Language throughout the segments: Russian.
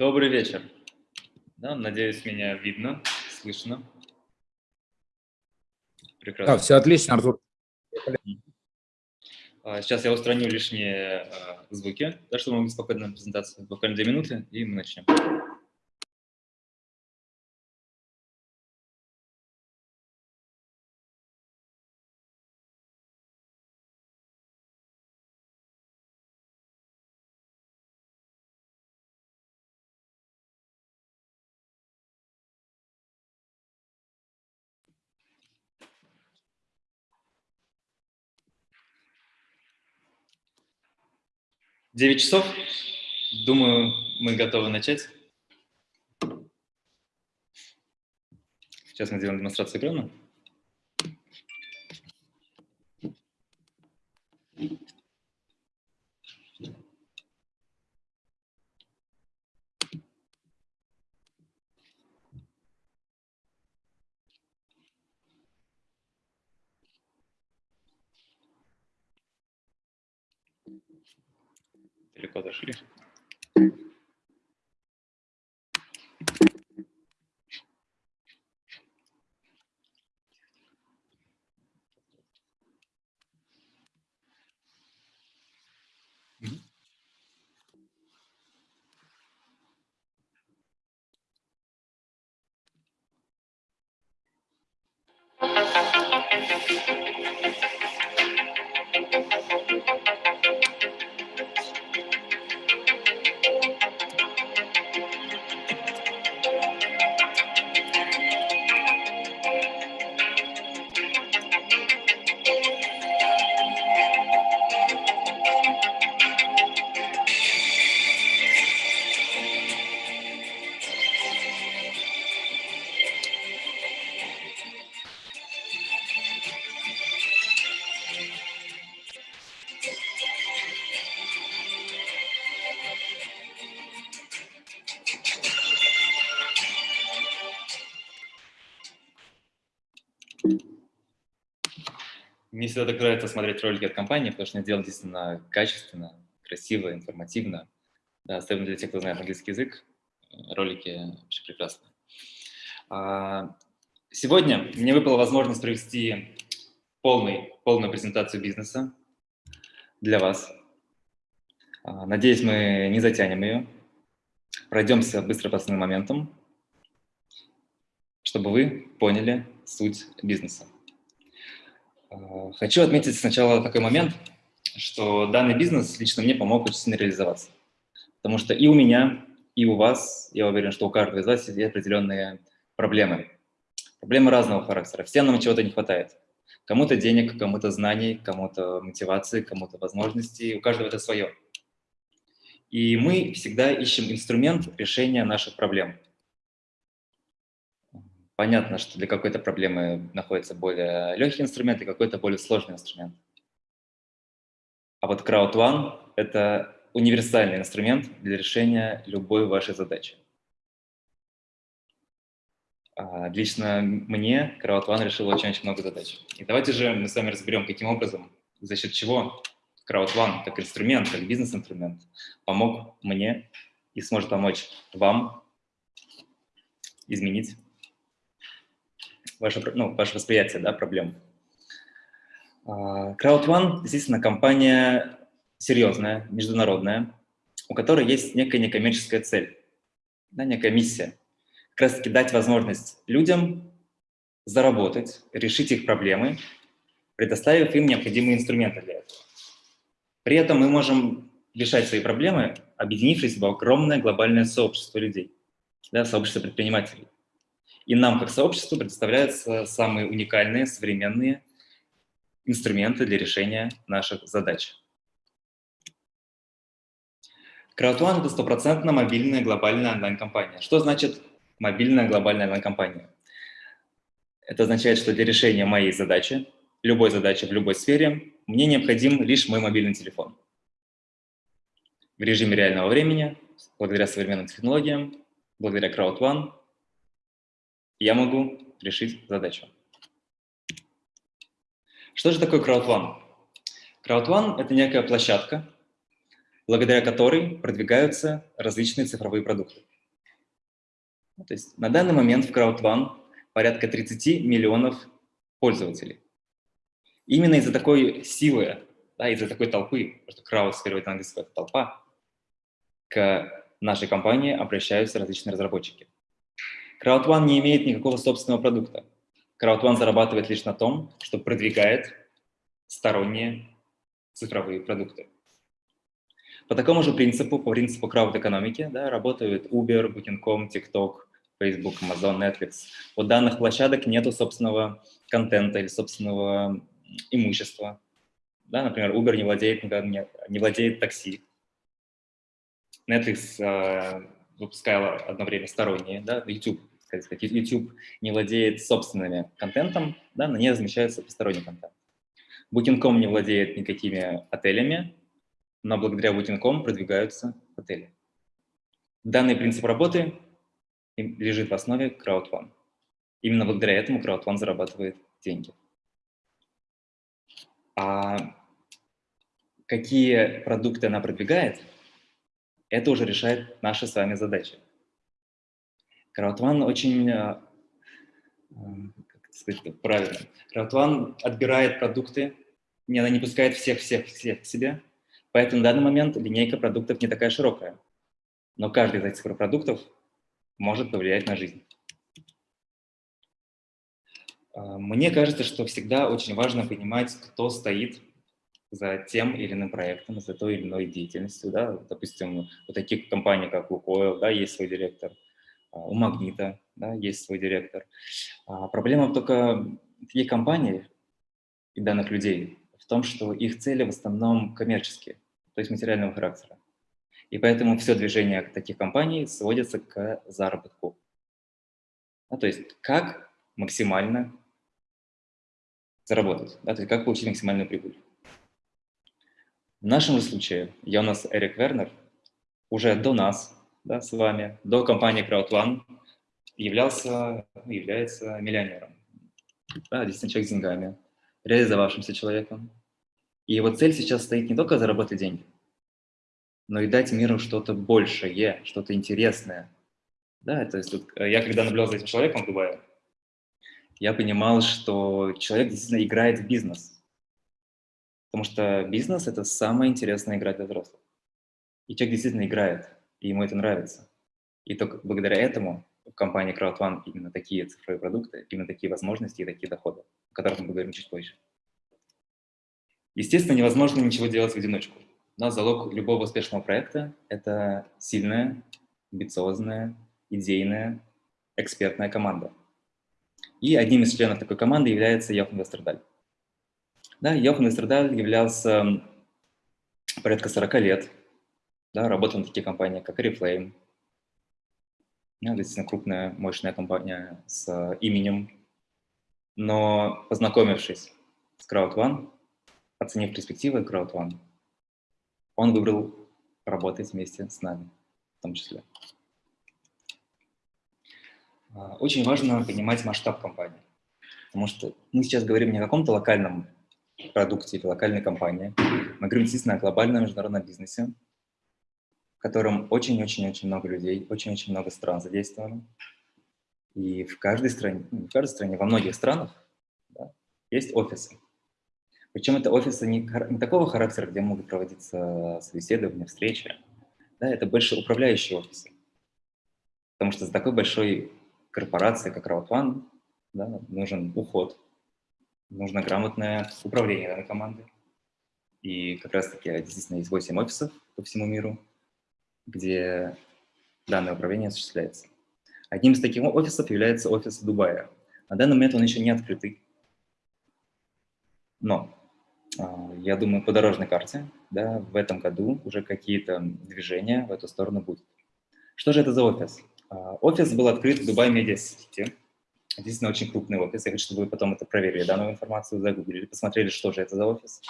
Добрый вечер. Да, надеюсь, меня видно, слышно. Прекрасно. Да, все отлично, Артур. А, сейчас я устраню лишние а, звуки, да, чтобы мы могли спокойно презентацию. Буквально две минуты, и мы начнем. Девять часов. Думаю, мы готовы начать. Сейчас мы сделаем демонстрацию экрана. Далеко зашли. Мне всегда так нравится смотреть ролики от компании, потому что они делают действительно качественно, красиво, информативно. Да, особенно для тех, кто знает английский язык, ролики вообще прекрасны. А, сегодня мне выпала возможность провести полный, полную презентацию бизнеса для вас. А, надеюсь, мы не затянем ее. Пройдемся быстро по основным моментам, чтобы вы поняли суть бизнеса. Э, хочу отметить сначала такой момент, что данный бизнес лично мне помог очень сильно реализоваться. Потому что и у меня, и у вас, я уверен, что у каждого из вас есть определенные проблемы. Проблемы разного характера. Всем нам чего-то не хватает. Кому-то денег, кому-то знаний, кому-то мотивации, кому-то возможностей. У каждого это свое. И мы всегда ищем инструмент решения наших проблем. Понятно, что для какой-то проблемы находится более легкий инструмент и какой-то более сложный инструмент. А вот Crowd – это универсальный инструмент для решения любой вашей задачи. А, лично мне Crowd решил очень-очень много задач. И давайте же мы с вами разберем, каким образом, за счет чего Crowd как инструмент, как бизнес-инструмент помог мне и сможет помочь вам изменить ваше, ну, ваше восприятие да, проблем. А, CrowdOne действительно компания серьезная, международная, у которой есть некая некоммерческая цель, да, некая миссия. Как раз таки дать возможность людям заработать, решить их проблемы, предоставив им необходимые инструменты для этого. При этом мы можем решать свои проблемы, объединившись в огромное глобальное сообщество людей, да, сообщество предпринимателей. И нам, как сообществу, предоставляются самые уникальные, современные инструменты для решения наших задач. CrowdOne – это стопроцентно мобильная глобальная онлайн-компания. Что значит мобильная глобальная онлайн-компания? Это означает, что для решения моей задачи, любой задачи в любой сфере, мне необходим лишь мой мобильный телефон. В режиме реального времени, благодаря современным технологиям, благодаря CrowdOne, я могу решить задачу. Что же такое CrowdOne? CrowdOne – это некая площадка, благодаря которой продвигаются различные цифровые продукты. То есть на данный момент в CrowdOne порядка 30 миллионов пользователей. Именно из-за такой силы, да, из-за такой толпы, потому что crowd с английского это толпа, к нашей компании обращаются различные разработчики. CrowdOne не имеет никакого собственного продукта. CrowdOne зарабатывает лишь на том, что продвигает сторонние цифровые продукты. По такому же принципу, по принципу крауд-экономики, да, работают Uber, Booking.com, TikTok, Facebook, Amazon, Netflix. У данных площадок нет собственного контента или собственного имущества. Да, например, Uber не владеет, не владеет такси. Netflix э, выпускал одно время сторонние, да, YouTube, сказать, YouTube не владеет собственным контентом, да, на ней размещается посторонний контент. Booking.com не владеет никакими отелями, но благодаря Booking.com продвигаются отели. Данный принцип работы лежит в основе CrowdOne. Именно благодаря этому CrowdOne зарабатывает деньги. А какие продукты она продвигает, это уже решает наши с вами задачи. CrowdOne очень, э, э, как сказать правильно, CrowdOne отбирает продукты, не, она не пускает всех-всех-всех к себе, поэтому на данный момент линейка продуктов не такая широкая. Но каждый из этих продуктов может повлиять на жизнь. А, мне кажется, что всегда очень важно понимать, кто стоит за тем или иным проектом, за той или иной деятельностью. Да? Допустим, у таких компаний, как Лукойл, да, есть свой директор, у Магнита да, есть свой директор. А проблема только таких компаний и данных людей в том, что их цели в основном коммерческие, то есть материального характера. И поэтому все движение таких компаний сводится к заработку. Ну, то есть как максимально заработать, да, то есть как получить максимальную прибыль. В нашем же случае я у нас Эрик Вернер уже до нас, да, с вами, до компании CrowdOne являлся, является миллионером. Да, действительно человек с деньгами, реализовавшимся человеком. И его цель сейчас стоит не только заработать деньги, но и дать миру что-то большее, что-то интересное. Да, то есть вот, э, я когда наблюдал за этим человеком в Дубае, я понимал, что человек действительно играет в бизнес. Потому что бизнес – это самая интересная игра для взрослых. И человек действительно играет, и ему это нравится. И только благодаря этому в компании CrowdOne именно такие цифровые продукты, именно такие возможности и такие доходы, о которых мы поговорим чуть позже. Естественно, невозможно ничего делать в одиночку. Но залог любого успешного проекта – это сильная, амбициозная, идейная, экспертная команда. И одним из членов такой команды является Йохан Вестердаль. Да, Йохан Вестердаль являлся порядка 40 лет, да, работал на такие компании, как Oriflame, да, действительно крупная, мощная компания с именем. Но познакомившись с CrowdOne, оценив перспективы CrowdOne, он выбрал работать вместе с нами в том числе. А, очень важно понимать масштаб компании, потому что мы сейчас говорим не о каком-то локальном продукте или локальной компании, мы говорим действительно о глобальном международном бизнесе, в котором очень-очень-очень много людей, очень-очень много стран задействовано. И в каждой стране, ну, в каждой стране, во многих странах да, есть офисы. Причем это офисы не, не такого характера, где могут проводиться собеседования, встречи. Да, это больше управляющие офисы. Потому что за такой большой корпорацией, как Crowdfund, да, нужен уход, нужно грамотное управление данной команды. И как раз-таки действительно есть 8 офисов по всему миру, где данное управление осуществляется. Одним из таких офисов является офис Дубая. На данный момент он еще не открытый. Но а, я думаю, по дорожной карте, да, в этом году уже какие-то движения в эту сторону будут. Что же это за офис? А, офис был открыт в Дубай Медиа Сити. Действительно, очень крупный офис. Я хочу, чтобы вы потом это проверили, данную информацию загуглили, посмотрели, что же это за офис,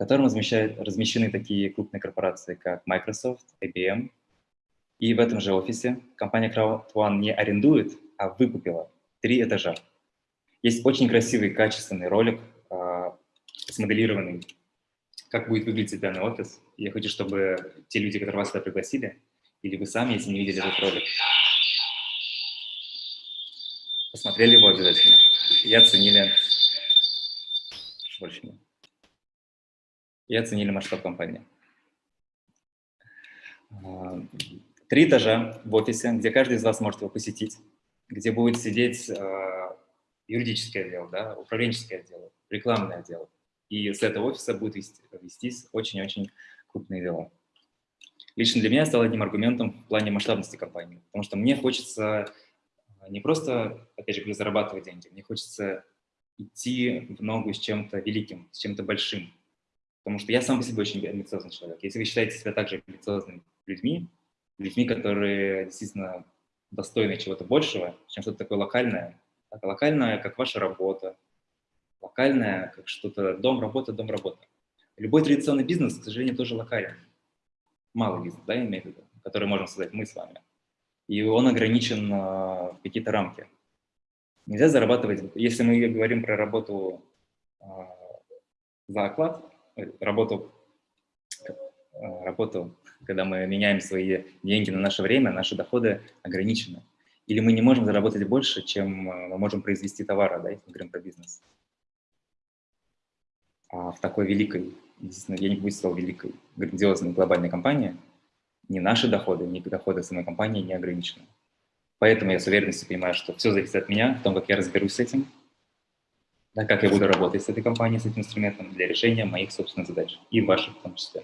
котором размещены такие крупные корпорации, как Microsoft, IBM. И в этом же офисе компания CrowdOne не арендует, а выкупила три этажа. Есть очень красивый, качественный ролик а, смоделированный, как будет выглядеть данный офис. Я хочу, чтобы те люди, которые вас сюда пригласили, или вы сами, если не видели этот ролик, посмотрели его обязательно и оценили, больше и оценили масштаб компании. А, три этажа в офисе, где каждый из вас может его посетить, где будет сидеть а, юридический отдел, да, управленческий отдел, рекламный отдел. И с этого офиса будет вестись очень-очень крупные дела. Лично для меня стало одним аргументом в плане масштабности компании, потому что мне хочется не просто, опять же, зарабатывать деньги, мне хочется идти в ногу с чем-то великим, с чем-то большим. Потому что я сам по себе очень амбициозный человек. Если вы считаете себя также амбициозными людьми, людьми, которые действительно достойны чего-то большего, чем что-то такое локальное, так, локальное, как ваша работа, локальное, как что-то дом, работа, дом, работа. Любой традиционный бизнес, к сожалению, тоже локален. Малый бизнес, да, имеет в виду, который можем создать мы с вами и он ограничен в какие-то рамки. Нельзя зарабатывать, если мы говорим про работу а, за оклад, работу, э, работу, когда мы меняем свои деньги на наше время, наши доходы ограничены. Или мы не можем заработать больше, чем э, мы можем произвести товара, да, если мы говорим про бизнес. А в такой великой, я не буду сказал великой, грандиозной глобальной компании – ни наши доходы, ни доходы самой компании не ограничены. Поэтому я с уверенностью понимаю, что все зависит от меня, в том, как я разберусь с этим, да, как я буду работать с этой компанией, с этим инструментом для решения моих собственных задач, и ваших в том числе.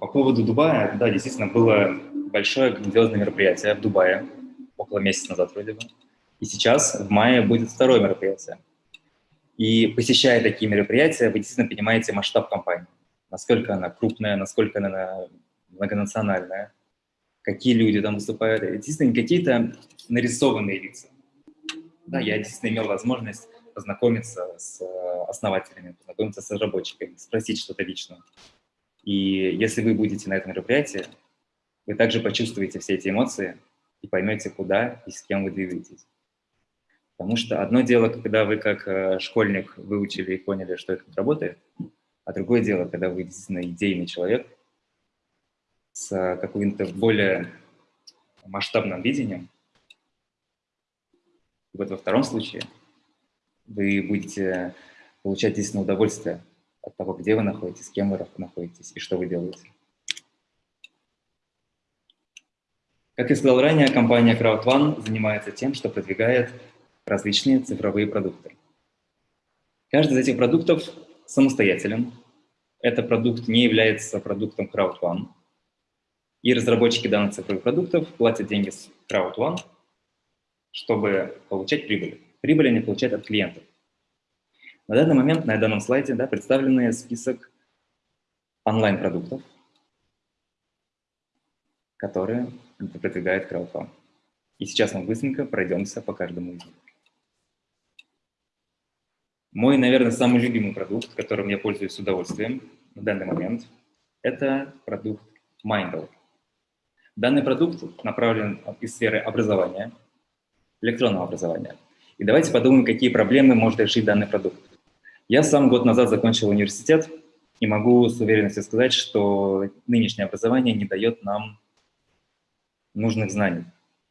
По поводу Дубая, да, действительно, было большое грандиозное мероприятие в Дубае, около месяца назад вроде бы. И сейчас, в мае, будет второе мероприятие. И посещая такие мероприятия, вы действительно понимаете масштаб компании. Насколько она крупная, насколько она многонациональная, какие люди там выступают. Это действительно какие-то нарисованные лица. Да, я действительно имел возможность познакомиться с э, основателями, познакомиться с разработчиками, спросить что-то лично. И если вы будете на этом мероприятии, вы также почувствуете все эти эмоции и поймете, куда и с кем вы двигаетесь. Потому что одно дело, когда вы как э, школьник выучили и поняли, что это работает, а другое дело, когда вы действительно идейный человек с э, каким-то более масштабным видением. И вот во втором случае вы будете получать действительно удовольствие от того, где вы находитесь, с кем вы находитесь и что вы делаете. Как я сказал ранее, компания CrowdOne занимается тем, что продвигает различные цифровые продукты. Каждый из этих продуктов самостоятелен. Этот продукт не является продуктом CrowdOne. И разработчики данных цифровых продуктов платят деньги с CrowdOne, чтобы получать прибыль. Прибыль они получают от клиентов. На данный момент на данном слайде да, представлены список онлайн-продуктов, которые продвигает CrowdOne. И сейчас мы быстренько пройдемся по каждому из них. Мой, наверное, самый любимый продукт, которым я пользуюсь с удовольствием на данный момент, это продукт Mindle. Данный продукт направлен из сферы образования, электронного образования. И давайте подумаем, какие проблемы может решить данный продукт. Я сам год назад закончил университет и могу с уверенностью сказать, что нынешнее образование не дает нам нужных знаний.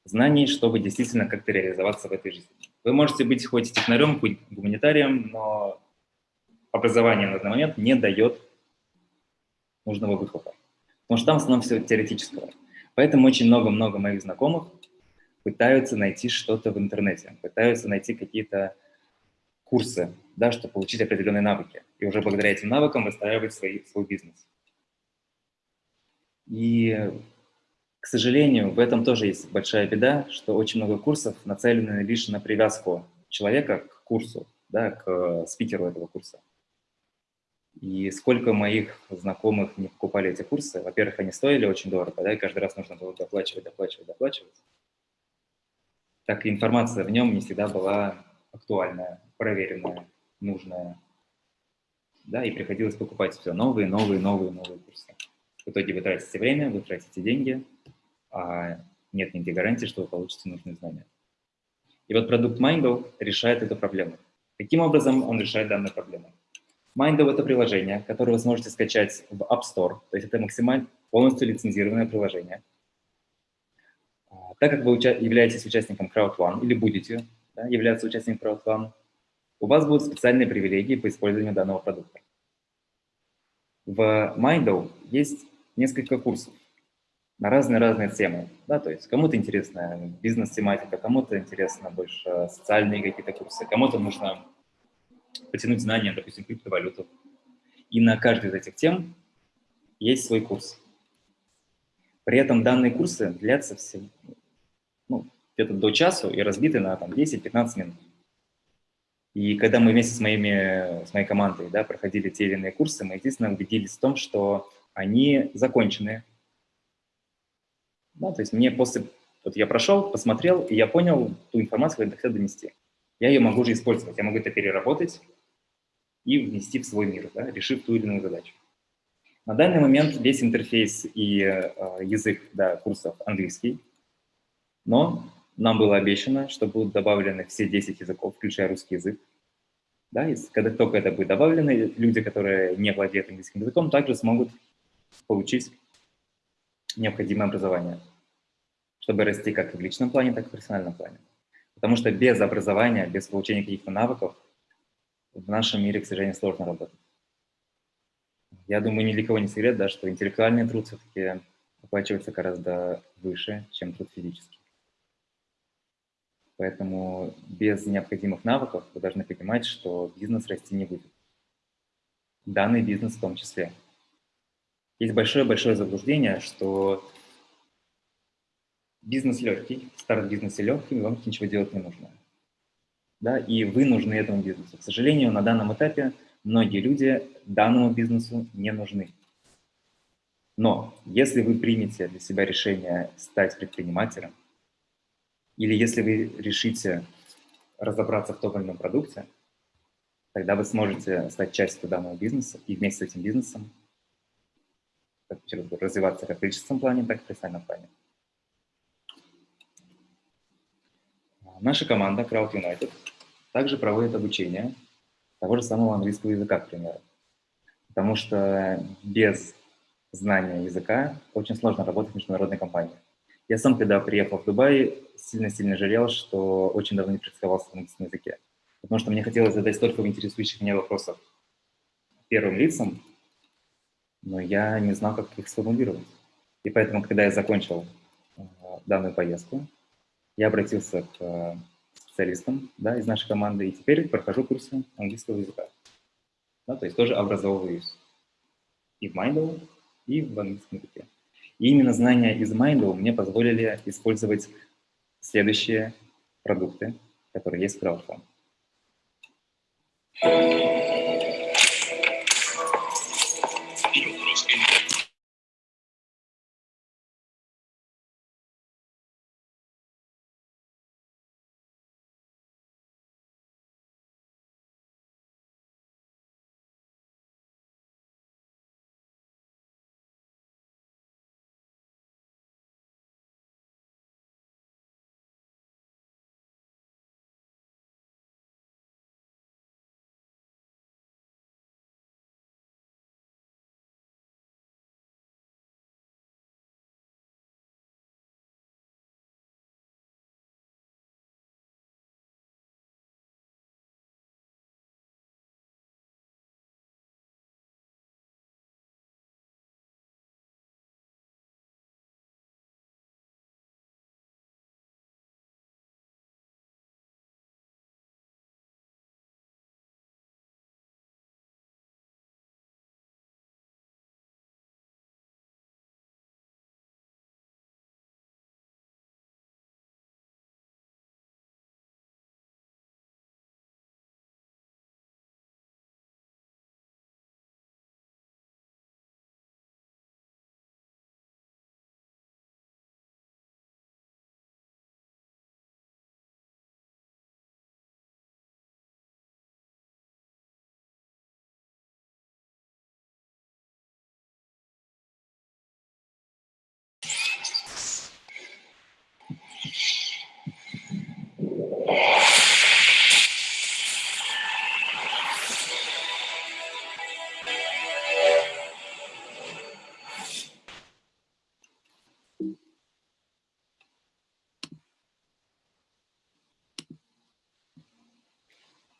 Знаний, чтобы действительно как-то реализоваться в этой жизни. Вы можете быть хоть технарем, хоть гуманитарием, но образование на данный момент не дает нужного выхлопа. Потому что там в основном все теоретического. Поэтому очень много-много моих знакомых пытаются найти что-то в интернете, пытаются найти какие-то курсы, да, чтобы получить определенные навыки. И уже благодаря этим навыкам выстраивать свой, свой бизнес. И к сожалению, в этом тоже есть большая беда, что очень много курсов нацелены лишь на привязку человека к курсу, да, к спикеру этого курса. И сколько моих знакомых не покупали эти курсы, во-первых, они стоили очень дорого, да, и каждый раз нужно было доплачивать, доплачивать, доплачивать. Так и информация в нем не всегда была актуальная, проверенная, нужная. Да, и приходилось покупать все новые, новые, новые, новые курсы. В итоге вы тратите время, вы тратите деньги, а нет нигде гарантии, что вы получите нужные знания. И вот продукт Mindle решает эту проблему. Каким образом он решает данную проблему? Mindle — это приложение, которое вы сможете скачать в App Store, то есть это максимально полностью лицензированное приложение, Так как вы являетесь участником CrowdOne или будете да, являться участником CrowdOne, у вас будут специальные привилегии по использованию данного продукта. В Mindow есть несколько курсов на разные-разные темы. Да, то есть кому-то интересна бизнес-тематика, кому-то интересно больше социальные какие-то курсы, кому-то нужно потянуть знания, допустим, криптовалюту. И на каждой из этих тем есть свой курс. При этом данные курсы длятся все, ну, где-то до часу и разбиты на 10-15 минут. И когда мы вместе с, моими, с моей командой да, проходили те или иные курсы, мы, естественно, убедились в том, что они закончены. Да, то есть мне после... Вот я прошел, посмотрел, и я понял ту информацию, которую я хотел донести. Я ее могу уже использовать, я могу это переработать и внести в свой мир, да, решив ту или иную задачу. На данный момент весь интерфейс и э, язык да, курсов английский, но нам было обещано, что будут добавлены все 10 языков, включая русский язык. Да, и когда только это будет добавлено, люди, которые не владеют английским языком, также смогут получить необходимое образование, чтобы расти как в личном плане, так и в профессиональном плане. Потому что без образования, без получения каких-то навыков в нашем мире, к сожалению, сложно работать. Я думаю, ни для кого не секрет, да, что интеллектуальный труд все-таки оплачивается гораздо выше, чем труд физический. Поэтому без необходимых навыков вы должны понимать, что бизнес расти не будет. Данный бизнес в том числе. Есть большое-большое заблуждение, что бизнес легкий, старт бизнеса легкий, вам ничего делать не нужно. Да, и вы нужны этому бизнесу. К сожалению, на данном этапе многие люди данному бизнесу не нужны. Но если вы примете для себя решение стать предпринимателем, или если вы решите разобраться в том или ином продукте, тогда вы сможете стать частью данного бизнеса и вместе с этим бизнесом развиваться как в личностном плане, так и в профессиональном плане. Наша команда Crowd United также проводит обучение того же самого английского языка, к примеру. Потому что без знания языка очень сложно работать в международной компании. Я сам, когда приехал в Дубай, сильно-сильно жалел, что очень давно не практиковался на английском языке. Потому что мне хотелось задать столько интересующих меня вопросов первым лицам, но я не знал, как их сформулировать. И поэтому, когда я закончил э, данную поездку, я обратился к э, специалистам да, из нашей команды, и теперь прохожу курсы английского языка. Да, то есть тоже образовываюсь и в Mindle, и в английском языке. И именно знания из Mindle мне позволили использовать следующие продукты, которые есть в Crowdfund.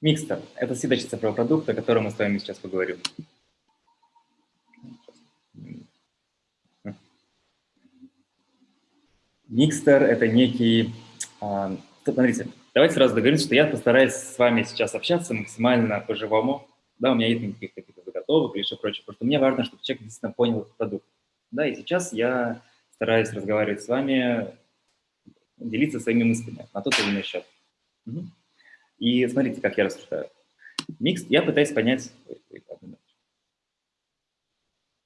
Микстер – это следующий цифровой продукт, о котором мы с вами сейчас поговорим. Микстер – это некий… А, смотрите, давайте сразу договоримся, что я постараюсь с вами сейчас общаться максимально по-живому. Да, у меня нет никаких каких-то заготовок или еще прочее, что мне важно, чтобы человек действительно понял этот продукт. Да, и сейчас я стараюсь разговаривать с вами, делиться своими мыслями на тот или иной счет. Угу. И смотрите, как я рассуждаю. Микс, я пытаюсь понять...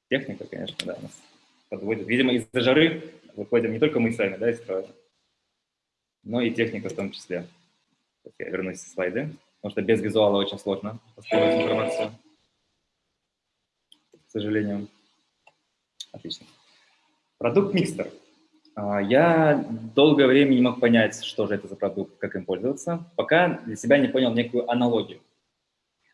Техника, конечно, да, нас подводит. Видимо, из-за жары выходим не только мы сами, да, из строя, но и техника в том числе. Сейчас я вернусь в слайды, потому что без визуала очень сложно воспринимать информацию, к сожалению. Отлично. Продукт Микстер. А, я долгое время не мог понять, что же это за продукт, как им пользоваться, пока для себя не понял некую аналогию.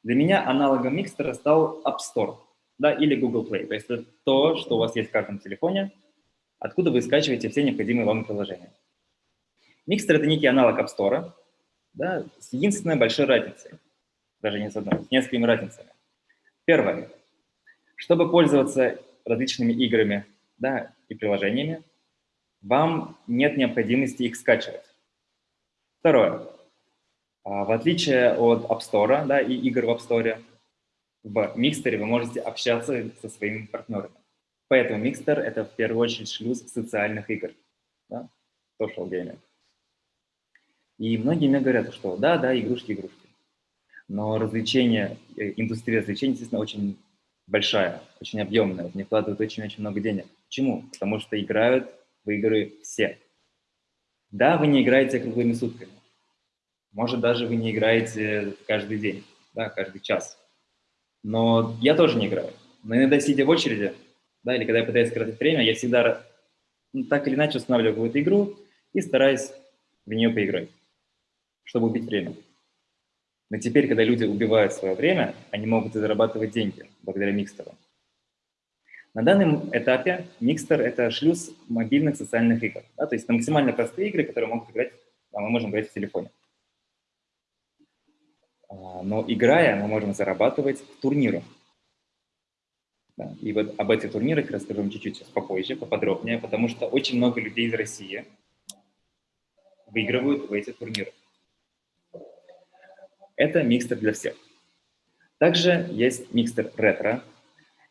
Для меня аналогом Микстера стал App Store да, или Google Play. То есть это то, что у вас есть в каждом телефоне, откуда вы скачиваете все необходимые вам приложения. Микстер – это некий аналог App Store, да, с единственной большой разницей, даже не с одной, с несколькими разницами. Первое. Чтобы пользоваться различными играми да, и приложениями, вам нет необходимости их скачивать. Второе. А, в отличие от App Store да, и игр в App Store, в Микстере вы можете общаться со своими партнерами. Поэтому Микстер – это в первую очередь шлюз социальных игр, да? social gaming. И многие мне говорят, что да, да, игрушки, игрушки. Но развлечения, э, индустрия развлечений, естественно, очень большая, очень объемная, в нее вкладывают очень-очень много денег. Почему? Потому что играют в игры все. Да, вы не играете круглыми сутками. Может, даже вы не играете каждый день, да, каждый час. Но я тоже не играю. Но иногда, сидя в очереди, да, или когда я пытаюсь скоротать время, я всегда ну, так или иначе устанавливаю какую-то игру и стараюсь в нее поиграть, чтобы убить время. Но теперь, когда люди убивают свое время, они могут зарабатывать деньги благодаря микстеру. На данном этапе Mixter – это шлюз мобильных социальных игр. Да, то есть это максимально простые игры, которые могут играть, а мы можем играть в телефоне. А, но играя, мы можем зарабатывать в турнирах. Да, и вот об этих турнирах расскажу вам чуть-чуть попозже, поподробнее, потому что очень много людей из России выигрывают в эти турниры. Это микстер для всех. Также есть микстер ретро,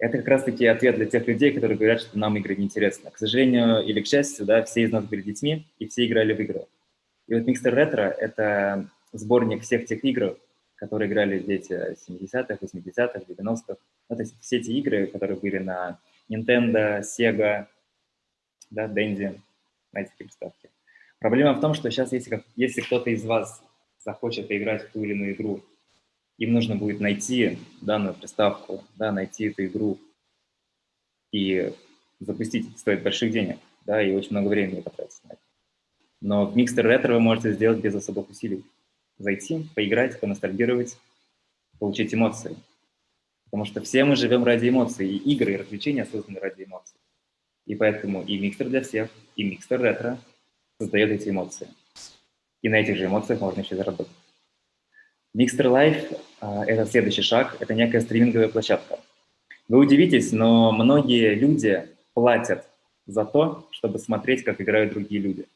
это как раз-таки ответ для тех людей, которые говорят, что нам игры неинтересны. К сожалению или к счастью, да, все из нас были детьми, и все играли в игры. И вот Mixter Retro — это сборник всех тех игр, которые играли дети 70-х, 80-х, 90-х. Ну, то есть все эти игры, которые были на Nintendo, Sega, да, Dendy, на эти приставки. Проблема в том, что сейчас, если, если кто-то из вас захочет поиграть в ту или иную игру, им нужно будет найти данную приставку, да, найти эту игру и запустить. стоит больших денег, да, и очень много времени потратить на это. Но в Mixter Retro вы можете сделать без особых усилий. Зайти, поиграть, поностальгировать, получить эмоции. Потому что все мы живем ради эмоций, и игры, и развлечения созданы ради эмоций. И поэтому и микстер для всех, и микстер ретро создает эти эмоции. И на этих же эмоциях можно еще заработать. Mixter Life а, – это следующий шаг, это некая стриминговая площадка. Вы удивитесь, но многие люди платят за то, чтобы смотреть, как играют другие люди.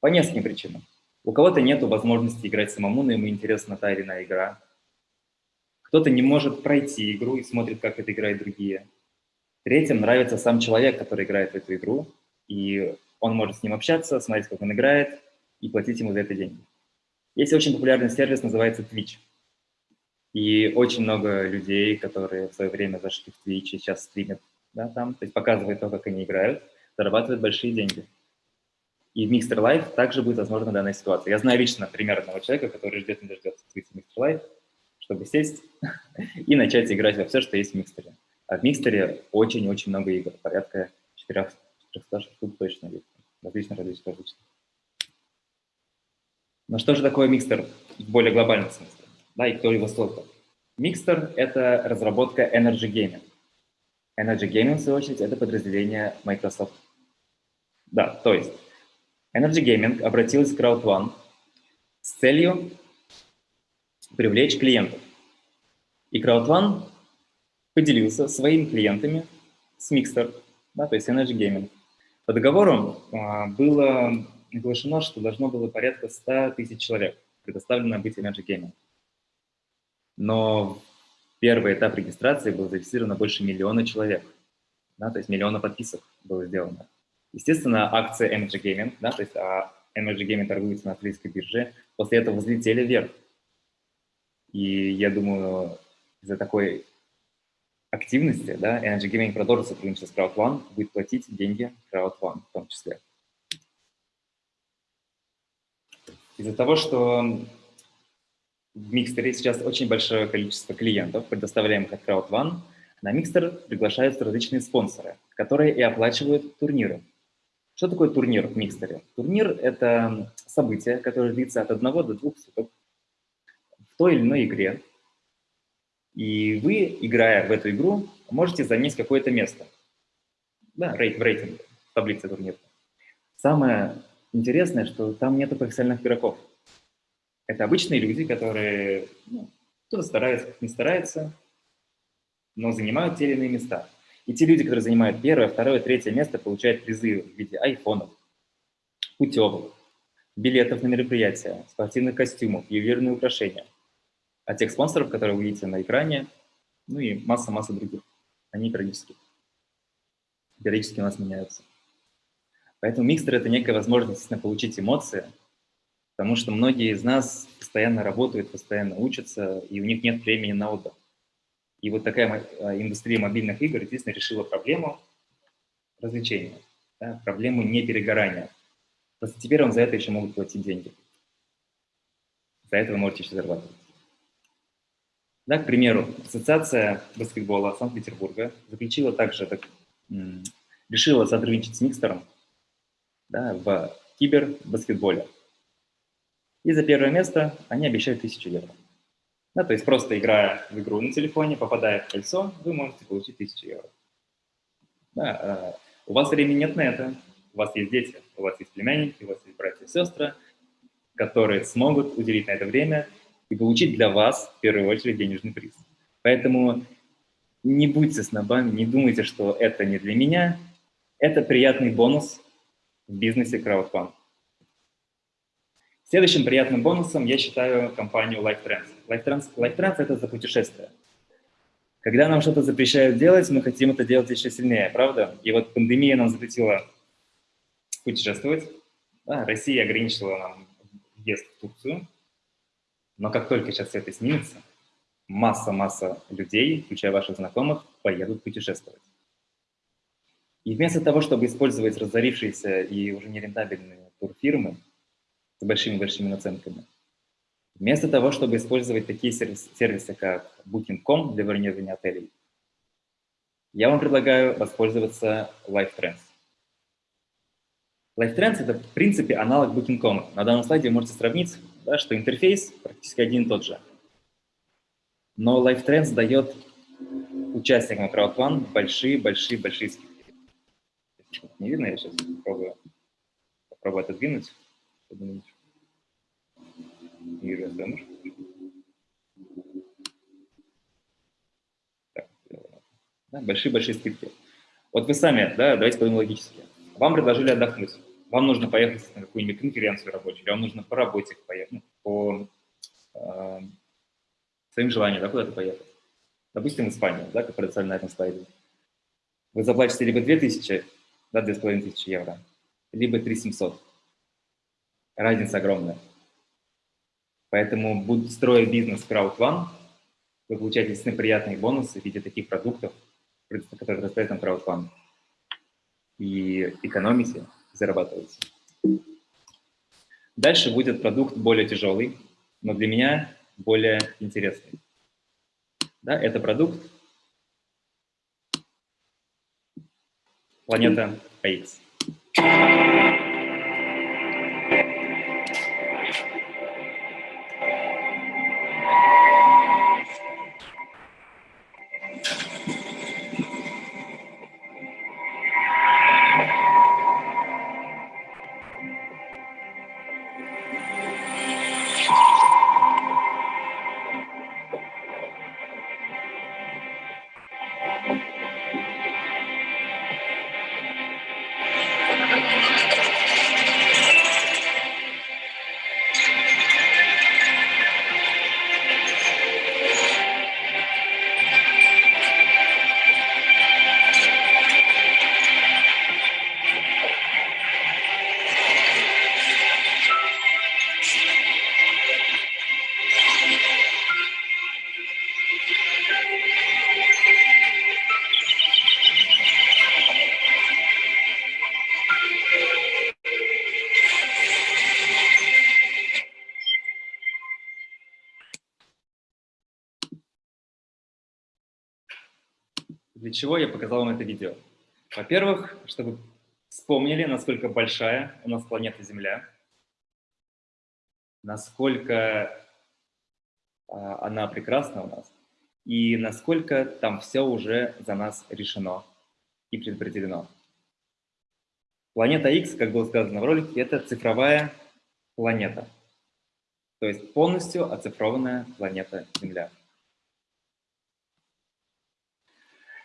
По нескольким причинам. У кого-то нет возможности играть самому, но ему интересна та или иная игра. Кто-то не может пройти игру и смотрит, как это играют другие. Третьим нравится сам человек, который играет в эту игру, и он может с ним общаться, смотреть, как он играет, и платить ему за это деньги. Есть очень популярный сервис, называется Twitch. И очень много людей, которые в свое время зашли в Twitch и сейчас стримят да, там, то есть показывают то, как они играют, зарабатывают большие деньги. И в Mixer Live также будет возможна данная ситуация. Я знаю лично пример одного человека, который ждет не дождется в Mixer Live, чтобы сесть и начать играть во все, что есть в Микстере. А в Микстере очень-очень много игр, порядка 400 штук точно есть, различных, различных, различных. Но что же такое микстер в более глобальном смысле? Да, и кто его создал? Микстер – это разработка Energy Gaming. Energy Gaming, в свою очередь, это подразделение Microsoft. Да, то есть Energy Gaming обратилась к Crowd1 с целью привлечь клиентов. И CrowdOne поделился своими клиентами с Mixer, да, то есть Energy Gaming. По договору а, было оглашено, что должно было порядка 100 тысяч человек предоставлено быть Energy Gaming. Но первый этап регистрации был зарегистрировано больше миллиона человек, да, то есть миллиона подписок было сделано. Естественно, акции Energy Gaming, да, то есть а Energy Gaming торгуется на австралийской бирже, после этого взлетели вверх. И я думаю, из-за такой активности, да, Energy Gaming продолжит сотрудничать с CrowdOne, будет платить деньги CrowdOne в том числе. Из-за того, что в Микстере сейчас очень большое количество клиентов, предоставляемых от CrowdOne, на Микстер приглашаются различные спонсоры, которые и оплачивают турниры. Что такое турнир в Микстере? Турнир – это событие, которое длится от одного до двух суток в той или иной игре, и вы, играя в эту игру, можете занять какое-то место да, рейт, в рейтинге, в таблице турнира. Самое интересное, что там нет профессиональных игроков. Это обычные люди, которые ну, кто-то старается, кто-то не старается, но занимают те или иные места. И те люди, которые занимают первое, второе, третье место, получают призы в виде айфонов, путевок, билетов на мероприятия, спортивных костюмов, ювелирные украшения – от тех спонсоров, которые вы видите на экране, ну и масса-масса других. Они периодически, периодически у нас меняются. Поэтому микстер – это некая возможность получить эмоции, потому что многие из нас постоянно работают, постоянно учатся, и у них нет времени на отдых. И вот такая а, индустрия мобильных игр действительно решила проблему развлечения, да, проблему неперегорания. Просто теперь вам за это еще могут платить деньги. За это вы можете еще зарабатывать. Да, к примеру, Ассоциация баскетбола Санкт-Петербурга заключила также, так, решила сотрудничать с Микстером да, в кибербаскетболе. И за первое место они обещают 1000 евро. Да, то есть просто играя в игру на телефоне, попадая в кольцо, вы можете получить 1000 евро. Да, а, у вас времени нет на это, у вас есть дети, у вас есть племянники, у вас есть братья и сестры, которые смогут уделить на это время и получить для вас, в первую очередь, денежный приз. Поэтому не будьте снобами, не думайте, что это не для меня. Это приятный бонус в бизнесе краудфанд. Следующим приятным бонусом я считаю компанию LifeTrends. LifeTrends, LifeTrends – это за путешествия. Когда нам что-то запрещают делать, мы хотим это делать еще сильнее, правда? И вот пандемия нам запретила путешествовать. Да, Россия ограничила нам въезд в Турцию, но как только сейчас это снимется, масса-масса людей, включая ваших знакомых, поедут путешествовать. И вместо того, чтобы использовать разорившиеся и уже нерентабельные турфирмы с большими-большими наценками, вместо того, чтобы использовать такие сервисы, сервисы как Booking.com для бронирования отелей, я вам предлагаю воспользоваться LifeTrends. LifeTrends – это, в принципе, аналог Booking.com. На данном слайде вы можете сравнить да, что интерфейс практически один и тот же. Но LifeTrends дает участникам CrowdFund большие-большие-большие скидки. Не видно, я сейчас попробую, попробую отодвинуть. Юрий, большие-большие скидки. Вот вы сами, да, давайте подумаем логически. Вам предложили отдохнуть вам нужно поехать на какую-нибудь конференцию рабочую, или вам нужно по работе поехать, ну, по э, своим желаниям, да, куда-то поехать. Допустим, в Испанию, да, как представлено на этом слайде. Вы заплатите либо 2000, да, 2500 евро, либо 3700. Разница огромная. Поэтому, будь, строя бизнес CrowdOne, вы получаете действительно приятные бонусы в виде таких продуктов, которые предоставляет нам CrowdOne. И экономите, зарабатываете. Дальше будет продукт более тяжелый, но для меня более интересный. Да, это продукт планета AX. Чего я показал вам это видео? Во-первых, чтобы вспомнили, насколько большая у нас планета Земля, насколько а, она прекрасна у нас, и насколько там все уже за нас решено и предопределено. Планета X, как было сказано в ролике, это цифровая планета, то есть полностью оцифрованная планета Земля. А,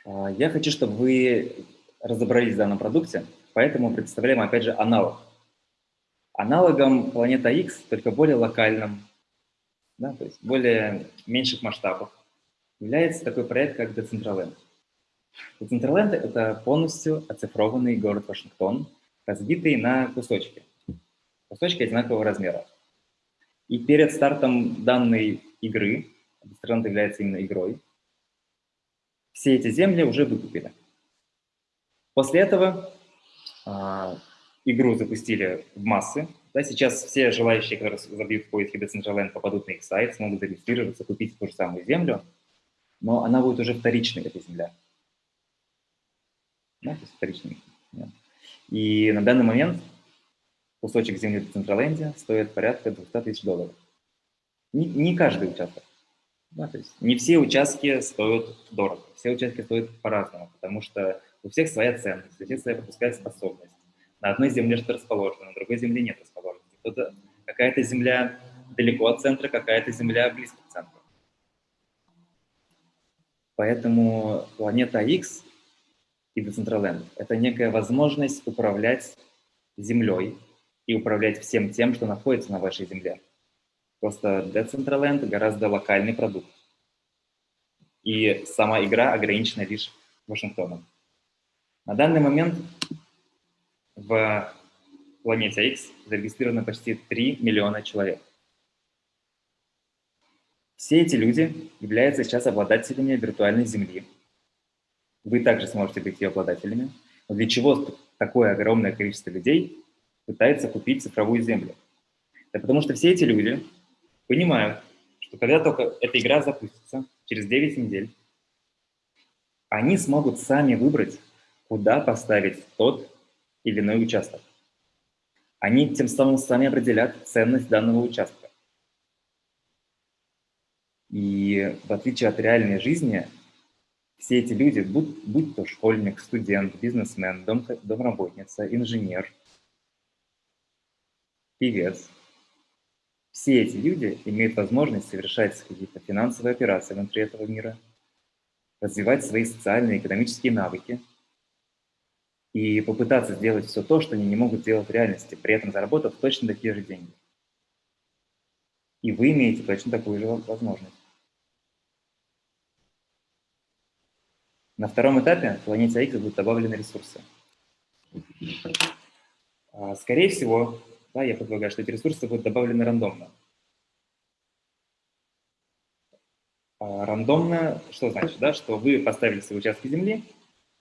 я хочу, чтобы вы разобрались в данном продукте, поэтому представляем, опять же, аналог. Аналогом планета X, только более локальным, да, то есть более меньших масштабах, является такой проект, как Decentraland. Decentraland – это полностью оцифрованный город Вашингтон, разбитый на кусочки. Кусочки одинакового размера. И перед стартом данной игры, Decentraland является именно игрой, все эти земли уже выкупили. После этого а, игру запустили в массы. Да, сейчас все желающие, которые забьют в поиске Decentraland, попадут на их сайт, смогут зарегистрироваться, купить ту же самую землю, но она будет уже вторичной, эта земля. Да, то есть вторичной. И на данный момент кусочек земли в Decentraland стоит порядка 200 тысяч долларов. Не, не каждый участок. Да, то есть не все участки стоят дорого, все участки стоят по-разному, потому что у всех своя ценность, у всех своя пропускная способность. На одной земле что-то расположено, на другой земле нет расположенности. Какая-то земля далеко от центра, какая-то земля близко к центру. Поэтому планета X и Decentraland – это некая возможность управлять Землей и управлять всем тем, что находится на вашей Земле. Просто Decentraland гораздо локальный продукт. И сама игра ограничена лишь Вашингтоном. На данный момент в планете X зарегистрировано почти 3 миллиона человек. Все эти люди являются сейчас обладателями виртуальной Земли. Вы также сможете быть ее обладателями. Но для чего такое огромное количество людей пытается купить цифровую Землю? Да потому что все эти люди понимают, что когда только эта игра запустится, через 9 недель, они смогут сами выбрать, куда поставить тот или иной участок. Они тем самым сами определят ценность данного участка. И в отличие от реальной жизни, все эти люди, будь, будь то школьник, студент, бизнесмен, дом, домработница, инженер, певец, все эти люди имеют возможность совершать какие-то финансовые операции внутри этого мира, развивать свои социальные и экономические навыки и попытаться сделать все то, что они не могут делать в реальности, при этом заработав точно такие же деньги. И вы имеете точно такую же возможность. На втором этапе в планете X будут добавлены ресурсы. А, скорее всего, да, я предполагаю, что эти ресурсы будут добавлены рандомно. А, рандомно, что значит, да, что вы поставили свои участки земли,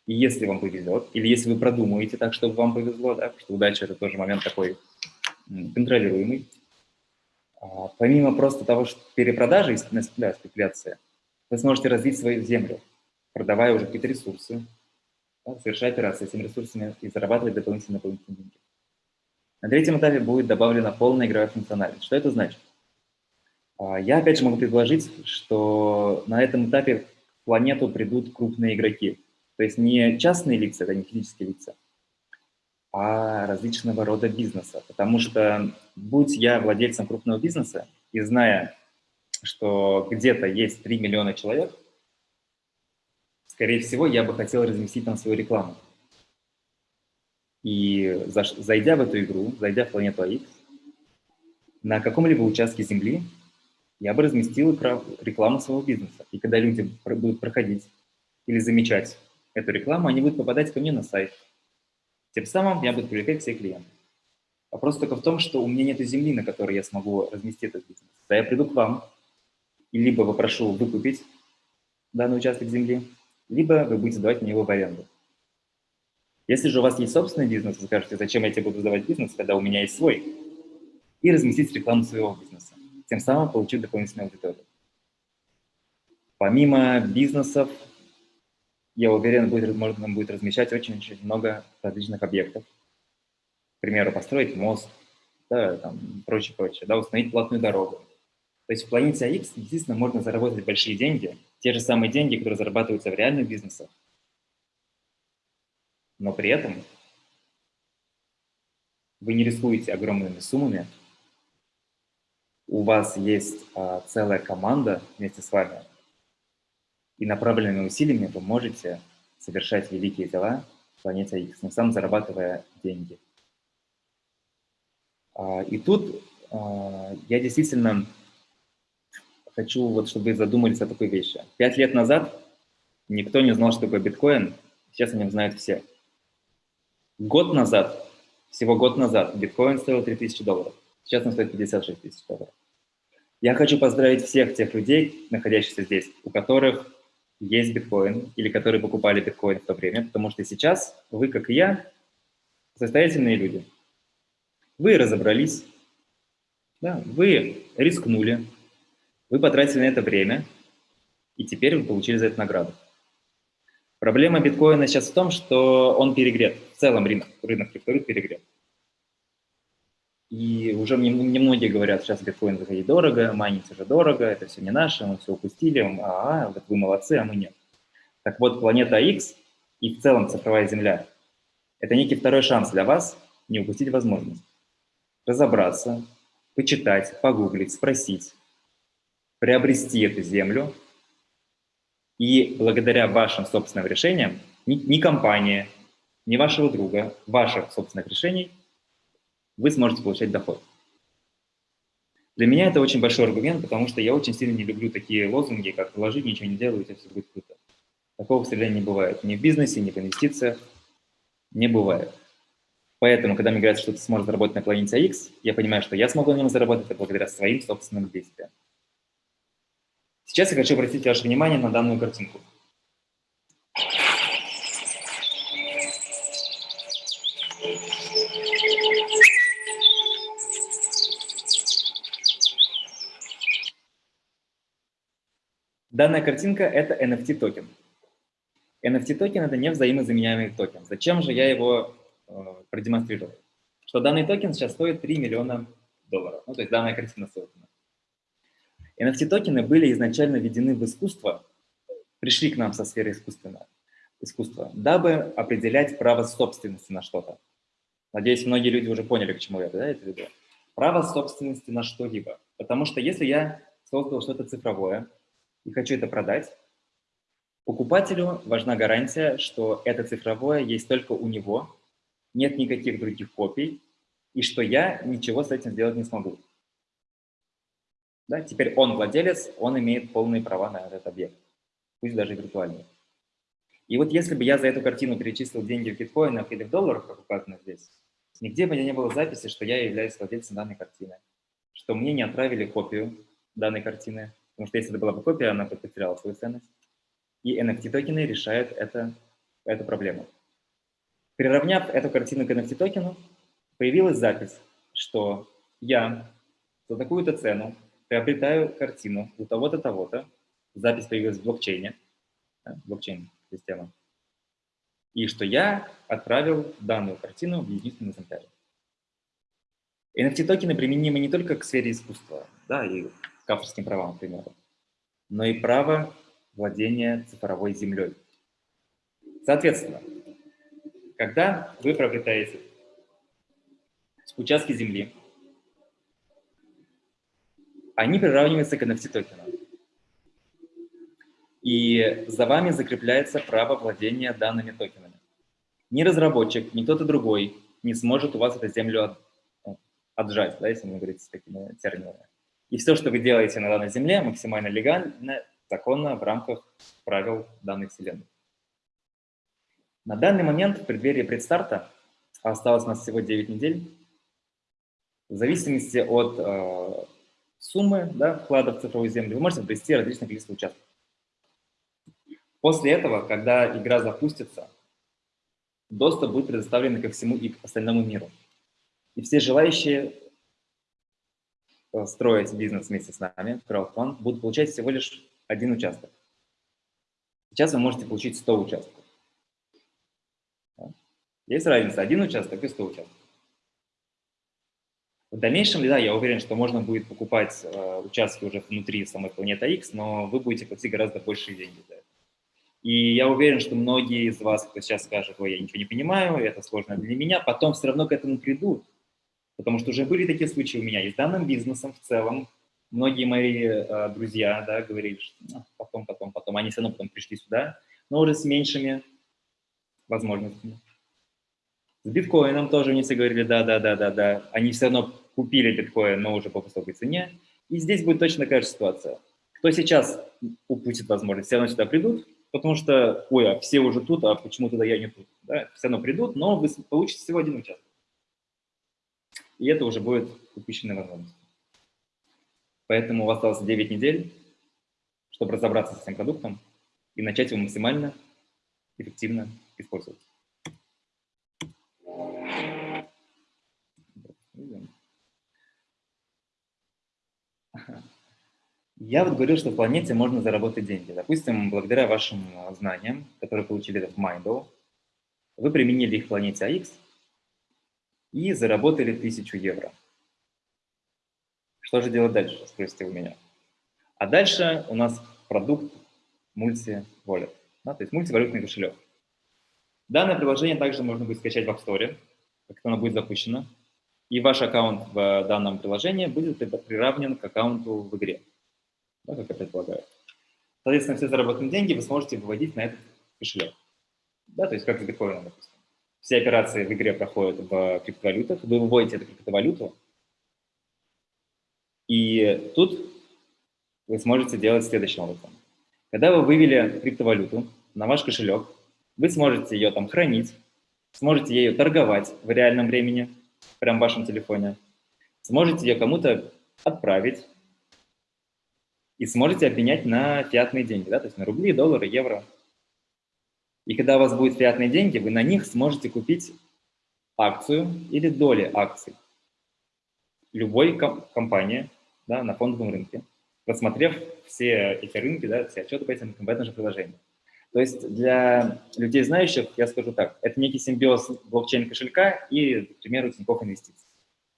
и если вам повезет, или если вы продумаете так, чтобы вам повезло, да, что удача – это тоже момент такой контролируемый, а, помимо просто того, что перепродажи, да, спекуляция, вы сможете развить свою землю, продавая уже какие-то ресурсы, да, совершая операции с этими ресурсами и зарабатывать дополнительные, дополнительные деньги. На третьем этапе будет добавлена полная игровая функциональность. Что это значит? А, я опять же могу предложить, что на этом этапе в планету придут крупные игроки. То есть не частные лица, это не физические лица, а различного рода бизнеса. Потому что, будь я владельцем крупного бизнеса и зная, что где-то есть 3 миллиона человек, скорее всего, я бы хотел разместить там свою рекламу. И зайдя в эту игру, зайдя в планету AX, на каком-либо участке Земли я бы разместил рекламу своего бизнеса. И когда люди будут проходить или замечать эту рекламу, они будут попадать ко мне на сайт. Тем самым я буду привлекать всех клиентов. Вопрос только в том, что у меня нет земли, на которой я смогу разместить этот бизнес. Да я приду к вам и либо попрошу выкупить данный участок земли, либо вы будете давать мне его в аренду. Если же у вас есть собственный бизнес, вы скажете, зачем я тебе буду сдавать бизнес, когда у меня есть свой, и разместить рекламу своего бизнеса, тем самым получить дополнительную аудиторию. Помимо бизнесов я уверен, будет, можно будет размещать очень-очень много различных объектов. К примеру, построить мост, да, там, прочее, прочее, да, установить платную дорогу. То есть в планете AX действительно можно заработать большие деньги, те же самые деньги, которые зарабатываются в реальных бизнесах. Но при этом вы не рискуете огромными суммами, у вас есть а, целая команда вместе с вами, и направленными усилиями вы можете совершать великие дела в планете X, тем самым зарабатывая деньги. А, и тут а, я действительно хочу, вот, чтобы вы задумались о такой вещи. Пять лет назад никто не знал, что такое биткоин, сейчас о нем знают все. Год назад, всего год назад, биткоин стоил 3000 долларов, сейчас он стоит 56 тысяч долларов. Я хочу поздравить всех тех людей, находящихся здесь, у которых есть биткоин или которые покупали биткоин в то время, потому что сейчас вы, как и я, состоятельные люди. Вы разобрались, да, вы рискнули, вы потратили на это время, и теперь вы получили за это награду. Проблема биткоина сейчас в том, что он перегрет. В целом рынок, рынок криптовалют перегрет. И уже немногие говорят, сейчас биткоин заходить дорого, майнить уже дорого, это все не наше, мы все упустили, а, а вот вы молодцы, а мы нет. Так вот, планета X и в целом цифровая Земля – это некий второй шанс для вас не упустить возможность разобраться, почитать, погуглить, спросить, приобрести эту землю, и благодаря вашим собственным решениям, ни, ни компания, ни вашего друга, ваших собственных решений – вы сможете получать доход. Для меня это очень большой аргумент, потому что я очень сильно не люблю такие лозунги, как «вложи, ничего не делай, у тебя все будет круто». Такого, к сожалению, не бывает. Ни в бизнесе, ни в инвестициях не бывает. Поэтому, когда мне говорят, что ты сможешь заработать на планете X, я понимаю, что я смогу на нем заработать благодаря своим собственным действиям. Сейчас я хочу обратить ваше внимание на данную картинку. Данная картинка – это NFT-токен. NFT-токен – это не взаимозаменяемый токен. Зачем же я его э, продемонстрировал? Что данный токен сейчас стоит 3 миллиона долларов. Ну, то есть данная картина создана. NFT-токены были изначально введены в искусство, пришли к нам со сферы искусственного, искусства, дабы определять право собственности на что-то. Надеюсь, многие люди уже поняли, к чему я да, это веду. Право собственности на что-либо. Потому что если я создал что-то цифровое, и хочу это продать, покупателю важна гарантия, что это цифровое есть только у него, нет никаких других копий, и что я ничего с этим сделать не смогу. Да, теперь он владелец, он имеет полные права на этот объект, пусть даже виртуальный. И вот если бы я за эту картину перечислил деньги в биткоинах или в долларах, как указано здесь, нигде бы не было записи, что я являюсь владельцем данной картины, что мне не отправили копию данной картины, Потому что если это была бы копия, она бы потеряла свою ценность. И NFT-токены решают это, эту проблему. Приравняв эту картину к NFT-токену, появилась запись, что я за такую-то цену приобретаю картину у того-то, того-то. Запись появилась в блокчейне, да, блокчейн-система. И что я отправил данную картину в единственный экземпляре. NFT-токены применимы не только к сфере искусства, да, и к авторским правам, к примеру, но и право владения цифровой землей. Соответственно, когда вы приобретаете участки земли, они приравниваются к NFT-токенам. И за вами закрепляется право владения данными токенами. Ни разработчик, ни кто-то другой не сможет у вас эту землю отжать, да, если мы говорим с такими терминами. И все, что вы делаете на данной Земле, максимально легально, законно в рамках правил данной Вселенной. На данный момент, в преддверии предстарта, осталось у нас всего 9 недель, в зависимости от э, суммы да, вклада в цифровую землю, вы можете обрести различное количество участков. После этого, когда игра запустится, доступ будет предоставлен ко всему и к остальному миру. И все желающие Э, строить бизнес вместе с нами, краудфанд, будут получать всего лишь один участок. Сейчас вы можете получить 100 участков. Есть разница, один участок и 100 участков. В дальнейшем, да, я уверен, что можно будет покупать э, участки уже внутри самой планеты X, но вы будете платить гораздо большие деньги за это. И я уверен, что многие из вас, кто сейчас скажет, ой, я ничего не понимаю, это сложно для меня, потом все равно к этому придут. Потому что уже были такие случаи у меня и с данным бизнесом в целом. Многие мои э, друзья да, говорили, что ну, потом, потом, потом. Они все равно потом пришли сюда, но уже с меньшими возможностями. С биткоином тоже они все говорили, да, да, да, да, да. Они все равно купили биткоин, но уже по высокой цене. И здесь будет точно такая же ситуация. Кто сейчас упустит возможность, все равно сюда придут, потому что, ой, а все уже тут, а почему тогда я не тут? Да? Все равно придут, но вы получите всего один участок. И это уже будет упущенная возможность. Поэтому у вас осталось 9 недель, чтобы разобраться с этим продуктом и начать его максимально эффективно использовать. Я вот говорил, что в планете можно заработать деньги. Допустим, благодаря вашим а, знаниям, которые получили в Mindle, вы применили их в планете AX и заработали 1000 евро. Что же делать дальше, спросите у меня. А дальше у нас продукт multi-wallet, да, то есть мультивалютный кошелек. Данное приложение также можно будет скачать в App Store, как оно будет запущено, и ваш аккаунт в данном приложении будет приравнен к аккаунту в игре да, как я предполагаю. Соответственно, все заработанные деньги вы сможете выводить на этот кошелек. Да, то есть как с биткоином, допустим. Все операции в игре проходят в криптовалютах, вы выводите эту криптовалюту, и тут вы сможете делать следующим образом. Когда вы вывели криптовалюту на ваш кошелек, вы сможете ее там хранить, сможете ею торговать в реальном времени, прямо в вашем телефоне, сможете ее кому-то отправить, и сможете обменять на фиатные деньги, да, то есть на рубли, доллары, евро. И когда у вас будут фиатные деньги, вы на них сможете купить акцию или доли акций любой ком компании да, на фондовом рынке, просмотрев все эти рынки, да, все отчеты по этим в этом же приложении. То есть для людей знающих я скажу так, это некий симбиоз блокчейн-кошелька и, к примеру, Тинькофф инвестиций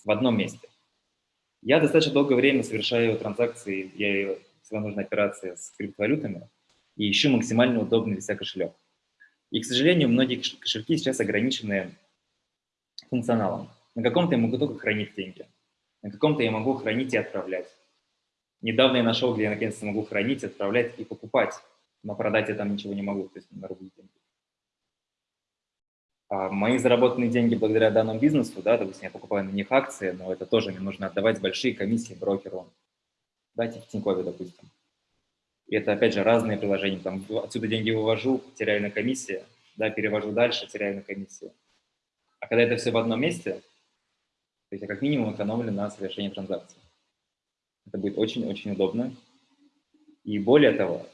в одном месте. Я достаточно долгое время совершаю транзакции, я всегда нужна операция с криптовалютами, и ищу максимально удобный для себя кошелек. И, к сожалению, многие кошельки сейчас ограничены функционалом. На каком-то я могу только хранить деньги, на каком-то я могу хранить и отправлять. Недавно я нашел, где я наконец-то могу хранить, отправлять и покупать, но продать я там ничего не могу, то есть на рубли деньги. А мои заработанные деньги благодаря данному бизнесу, да, допустим, я покупаю на них акции, но это тоже мне нужно отдавать большие комиссии брокеру, Дайте в Тинькове, допустим. И это, опять же, разные приложения. Там, отсюда деньги вывожу, теряю на комиссии, да, перевожу дальше, теряю на комиссии. А когда это все в одном месте, то есть я как минимум экономлю на совершении транзакций. Это будет очень-очень удобно. И более того,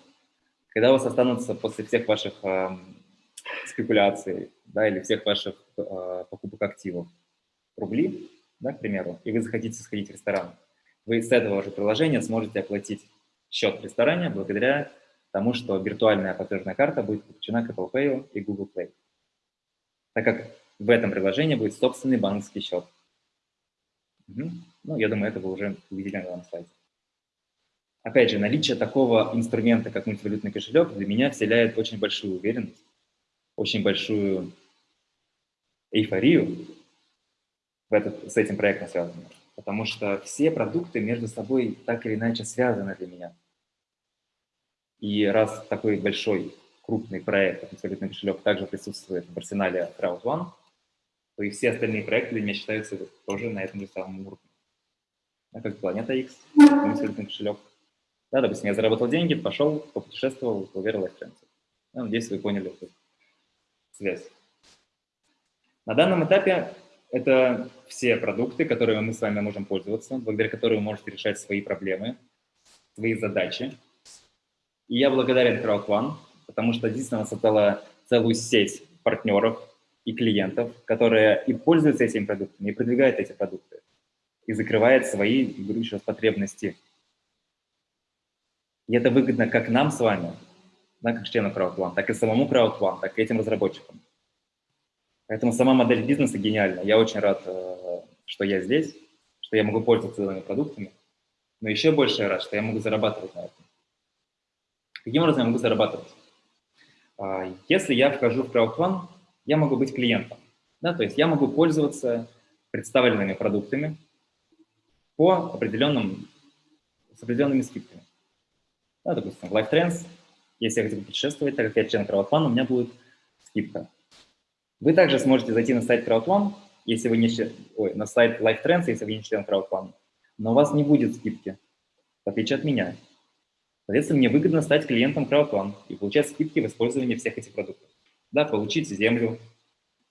когда у вас останутся после всех ваших э, спекуляций да, или всех ваших э, покупок активов рубли, да, к примеру, и вы захотите сходить в ресторан, вы с этого же приложения сможете оплатить счет в ресторане благодаря тому, что виртуальная платежная карта будет подключена к Apple Pay и Google Play, так как в этом приложении будет собственный банковский счет. Угу. Ну, я думаю, это вы уже увидели на данном слайде. Опять же, наличие такого инструмента, как мультивалютный кошелек, для меня вселяет очень большую уверенность, очень большую эйфорию в этот, с этим проектом связанную потому что все продукты между собой так или иначе связаны для меня. И раз такой большой, крупный проект, как абсолютный кошелек, также присутствует в арсенале CrowdOne, то и все остальные проекты для меня считаются тоже на этом же самом уровне. Как Планета X, абсолютный кошелек. Да, допустим, я заработал деньги, пошел, попутешествовал, поверил Trends. Да, надеюсь, вы поняли эту связь. На данном этапе это все продукты, которыми мы с вами можем пользоваться, благодаря которым вы можете решать свои проблемы, свои задачи. И я благодарен CrowdOne, потому что действительно создала целую сеть партнеров и клиентов, которые и пользуются этими продуктами, и продвигают эти продукты, и закрывает свои, говорю еще потребности. И это выгодно как нам с вами, да, как члену CrowdOne, так и самому CrowdOne, так и этим разработчикам. Поэтому сама модель бизнеса гениальна. Я очень рад, э, что я здесь, что я могу пользоваться этими продуктами, но еще больше я рад, что я могу зарабатывать на этом. Каким образом я могу зарабатывать? А, если я вхожу в CrowdOne, я могу быть клиентом. Да, то есть я могу пользоваться представленными продуктами по определенным, с определенными скидками. Да, допустим, Life Trends, если я хочу путешествовать, так как я член CrowdOne, у меня будет скидка. Вы также сможете зайти на сайт CrowdOne, если вы не ой, на сайт Life Trends, если вы не член CrowdOne, но у вас не будет скидки, в отличие от меня. Соответственно, мне выгодно стать клиентом CrowdOne и получать скидки в использовании всех этих продуктов. Да, получить землю,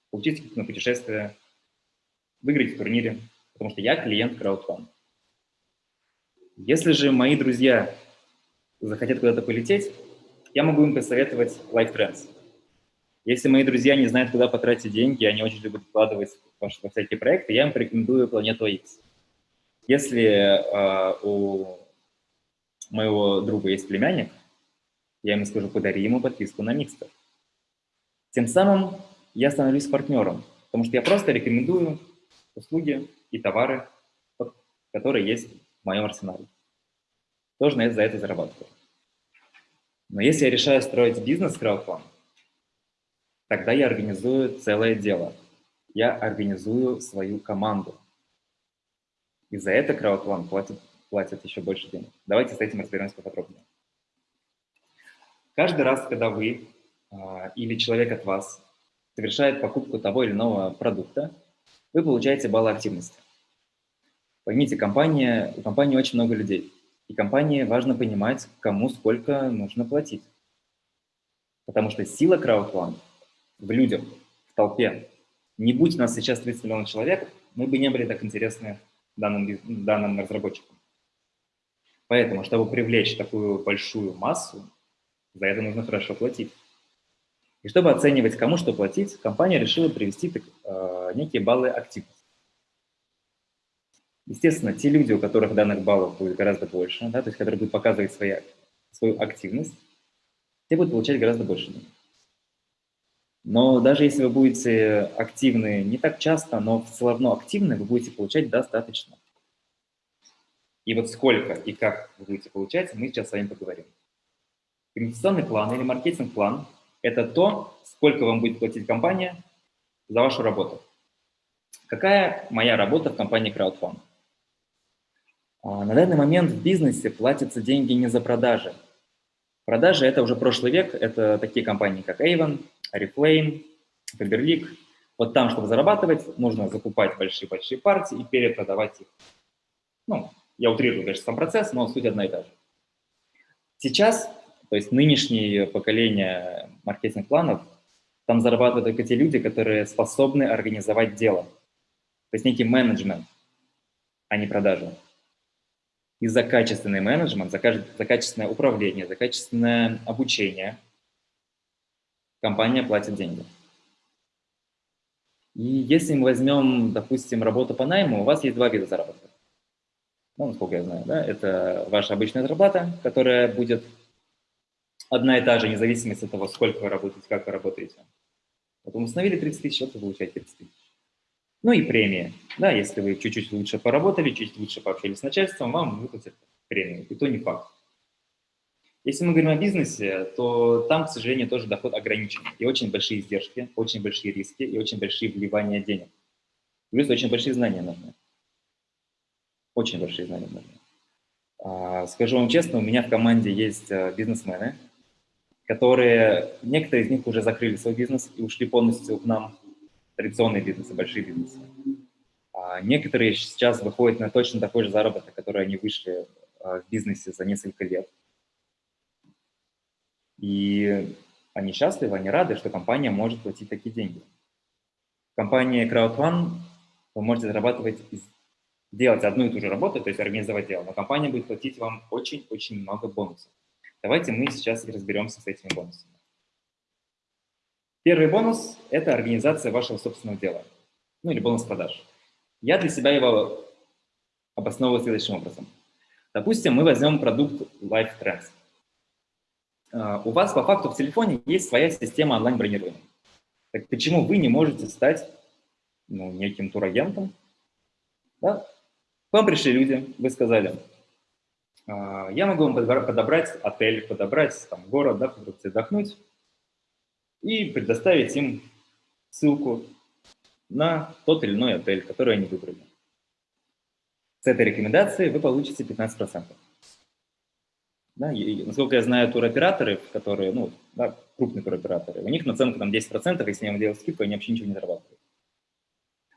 получить скидку на путешествие, выиграть в турнире, потому что я клиент CrowdFund. Если же мои друзья захотят куда-то полететь, я могу им посоветовать Life Trends. Если мои друзья не знают, куда потратить деньги, они очень любят вкладывать во всякие проекты, я им порекомендую Планету X. Если э, у моего друга есть племянник, я ему скажу, подари ему подписку на Микстер. Тем самым я становлюсь партнером, потому что я просто рекомендую услуги и товары, которые есть в моем арсенале. Тоже на за это зарабатываю. Но если я решаю строить бизнес с тогда я организую целое дело. Я организую свою команду. И за это краудфанд платит, платит еще больше денег. Давайте с этим разберемся поподробнее. Каждый раз, когда вы а, или человек от вас совершает покупку того или иного продукта, вы получаете баллы активности. Поймите, компания, у компании очень много людей, и компании важно понимать, кому сколько нужно платить. Потому что сила краудфанд в людях, в толпе. Не будь у нас сейчас 30 миллионов человек, мы бы не были так интересны данным, данным разработчикам. Поэтому, чтобы привлечь такую большую массу, за это нужно хорошо платить. И чтобы оценивать, кому что платить, компания решила привести э, некие баллы активности. Естественно, те люди, у которых данных баллов будет гораздо больше, да, то есть которые будут показывать свои, свою активность, те будут получать гораздо больше денег. Но даже если вы будете активны не так часто, но все равно активны, вы будете получать достаточно. И вот сколько и как вы будете получать, мы сейчас с вами поговорим. Инвестиционный план или маркетинг-план это то, сколько вам будет платить компания за вашу работу. Какая моя работа в компании Crowdfund? А, на данный момент в бизнесе платятся деньги не за продажи. Продажи – это уже прошлый век, это такие компании, как Avon, Oriflame, Faberlic. Вот там, чтобы зарабатывать, нужно закупать большие-большие партии и перепродавать их. Ну, я утрирую, конечно, сам процесс, но суть одна и та же. Сейчас то есть нынешнее поколение маркетинг-планов, там зарабатывают только те люди, которые способны организовать дело. То есть некий менеджмент, а не продажи. И за качественный менеджмент, за, за качественное управление, за качественное обучение компания платит деньги. И если мы возьмем, допустим, работу по найму, у вас есть два вида заработка. Ну, насколько я знаю, да, это ваша обычная зарплата, которая будет одна и та же, независимо от того, сколько вы работаете, как вы работаете. Потом установили 30 тысяч, вот вы получаете 30 тысяч. Ну и премия. Да, если вы чуть-чуть лучше поработали, чуть лучше пообщались с начальством, вам выплатят премию. И то не факт. Если мы говорим о бизнесе, то там, к сожалению, тоже доход ограничен. И очень большие издержки, очень большие риски и очень большие вливания денег. Плюс очень большие знания нужны. Очень большие знания нужны. А, скажу вам честно, у меня в команде есть э, бизнесмены, которые, некоторые из них уже закрыли свой бизнес и ушли полностью к нам, традиционные бизнесы, большие бизнесы. А некоторые сейчас выходят на точно такой же заработок, который они вышли а, в бизнесе за несколько лет. И они счастливы, они рады, что компания может платить такие деньги. В компании CrowdOne вы можете зарабатывать, делать одну и ту же работу, то есть организовать дело, но компания будет платить вам очень-очень много бонусов. Давайте мы сейчас разберемся с этими бонусами. Первый бонус – это организация вашего собственного дела, ну или бонус продаж. Я для себя его обосновываю следующим образом. Допустим, мы возьмем продукт Life Trends. а, у вас по факту в телефоне есть своя система онлайн-бронирования. Так почему вы не можете стать ну, неким турагентом? Да? К вам пришли люди, вы сказали, «А, я могу вам подобрать отель, подобрать там, город, да, отдохнуть и предоставить им ссылку на тот или иной отель, который они выбрали. С этой рекомендацией вы получите 15%. Да, и, насколько я знаю, туроператоры, которые, ну, да, крупные туроператоры, у них наценка там 10%, если я им делаю скидку, они вообще ничего не зарабатывают.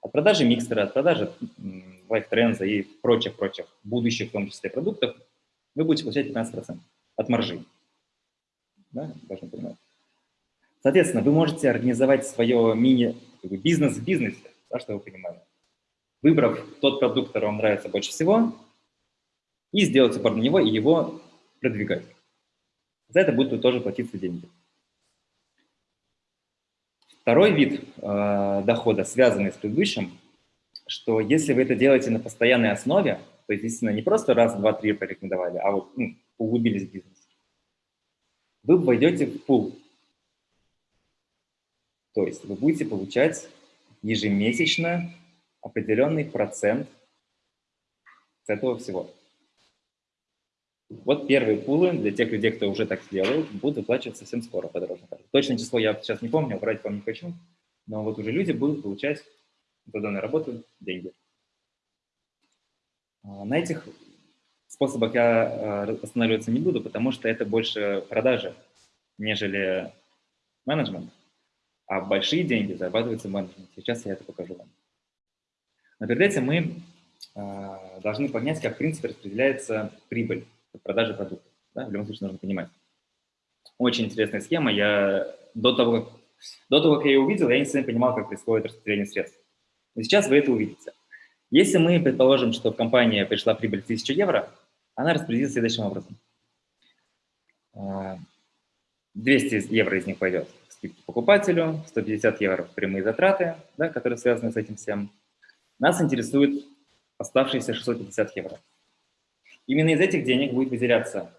От продажи микстера, от продажи лайфтренза и прочих-прочих будущих, в том числе, продуктов, вы будете получать 15% от маржи. Да, должны понимать. Соответственно, вы можете организовать свое мини-бизнес в бизнесе, да, что вы понимаете. Выбрав тот продукт, который вам нравится больше всего, и сделать упор на него, и его продвигать. За это будут тоже платиться деньги. Второй вид э, дохода, связанный с предыдущим, что если вы это делаете на постоянной основе, то есть, естественно, не просто раз, два, три порекомендовали, а вот ну, углубились в бизнес, вы войдете в пул. То есть вы будете получать ежемесячно определенный процент с этого всего. Вот первые пулы для тех людей, кто уже так сделал, будут выплачиваться совсем скоро по дорожной карте. Точное число я сейчас не помню, врать вам не хочу, но вот уже люди будут получать за данную работу деньги. А, на этих способах я а, останавливаться не буду, потому что это больше продажи, нежели менеджмент. А большие деньги зарабатываются в менеджменте. Сейчас я это покажу вам. Но перед этим мы э, должны понять, как в принципе распределяется прибыль продажи продуктов. Да? В любом случае нужно понимать. Очень интересная схема. Я до того, как, до того, как я ее увидел, я не совсем понимал, как происходит распределение средств. Но сейчас вы это увидите. Если мы предположим, что в компании пришла прибыль 1000 евро, она распределится следующим образом. 200 а, евро из них пойдет покупателю, 150 евро прямые затраты, да, которые связаны с этим всем. Нас интересует оставшиеся 650 евро. Именно из этих денег будет выделяться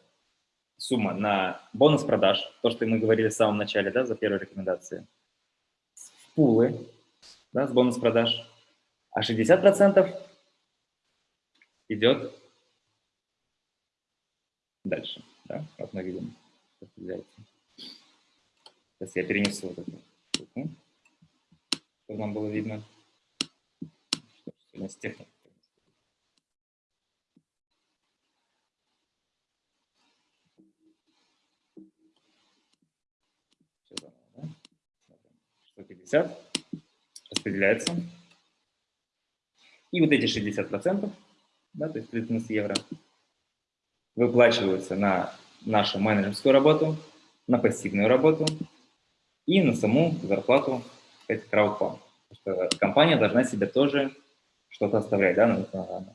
сумма на бонус продаж, то, что мы говорили в самом начале, да, за первую рекомендацию, в пулы, да, с бонус продаж, а 60% идет дальше, да, как мы видим. Сейчас я перенесу вот эту штуку, чтобы нам было видно, что с техникой. распределяется. И вот эти 60%, да, то есть 30 евро, выплачиваются на нашу менеджерскую работу, на пассивную работу и на саму зарплату кстати, краудфанд. Потому что компания должна себе тоже что-то оставлять, да, на, на,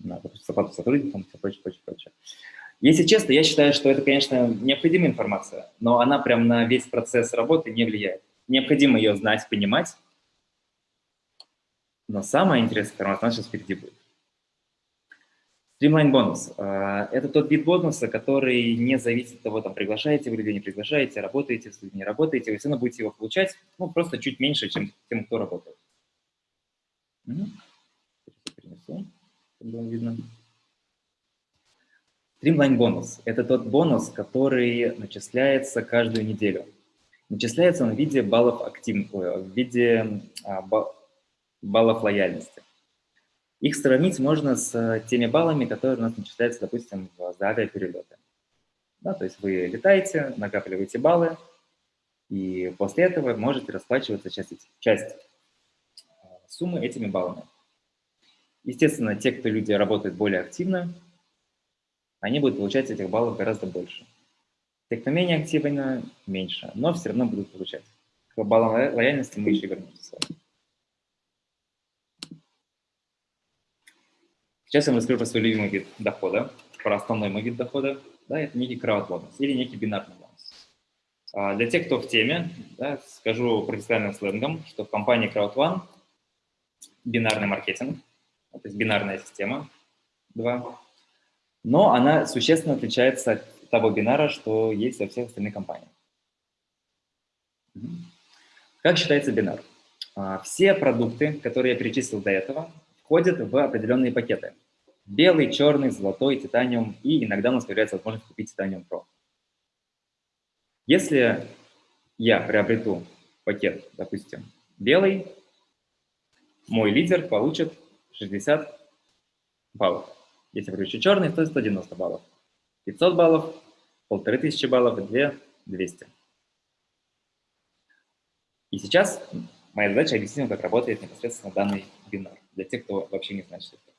на, на зарплату сотрудникам и прочее, прочее, прочее. Если честно, я считаю, что это, конечно, необходимая информация, но она прям на весь процесс работы не влияет. Необходимо ее знать, понимать. Но самое интересное информация у нас сейчас впереди будет. Streamline бонус. А, это тот вид бонуса, который не зависит от того, там, приглашаете вы людей, не приглашаете, работаете с людьми, не работаете, вы все равно будете его получать, ну, просто чуть меньше, чем тем, кто работает. Угу. Streamline бонус – это тот бонус, который начисляется каждую неделю. Начисляется он в виде баллов активных, в виде а, баллов лояльности. Их сравнить можно с теми баллами, которые у нас начисляются, допустим, за авиаперелеты. Да, то есть вы летаете, накапливаете баллы, и после этого можете расплачиваться часть, часть а, суммы этими баллами. Естественно, те, кто люди работают более активно, они будут получать этих баллов гораздо больше. Те, кто менее активно, меньше, но все равно будут получать. К баллам лояльности мы еще вернемся с вами. Сейчас я вам расскажу про свой любимый вид дохода, про основной мой вид дохода. Да, это некий крауд-бонус или некий бинарный бонус. А для тех, кто в теме, да, скажу профессиональным сленгом, что в компании CrowdOne бинарный маркетинг, то есть бинарная система 2, но она существенно отличается от того бинара, что есть во всех остальных компаниях. Как считается бинар? А, все продукты, которые я перечислил до этого, входят в определенные пакеты. Белый, черный, золотой, титаниум, и иногда у нас появляется возможность купить титаниум Pro. Если я приобрету пакет, допустим, белый, мой лидер получит 60 баллов. Если приобрету черный, то 190 баллов. 500 баллов, 1500 баллов и 2 200. И сейчас моя задача объяснить как работает непосредственно данный бинар, для тех, кто вообще не знает, что это.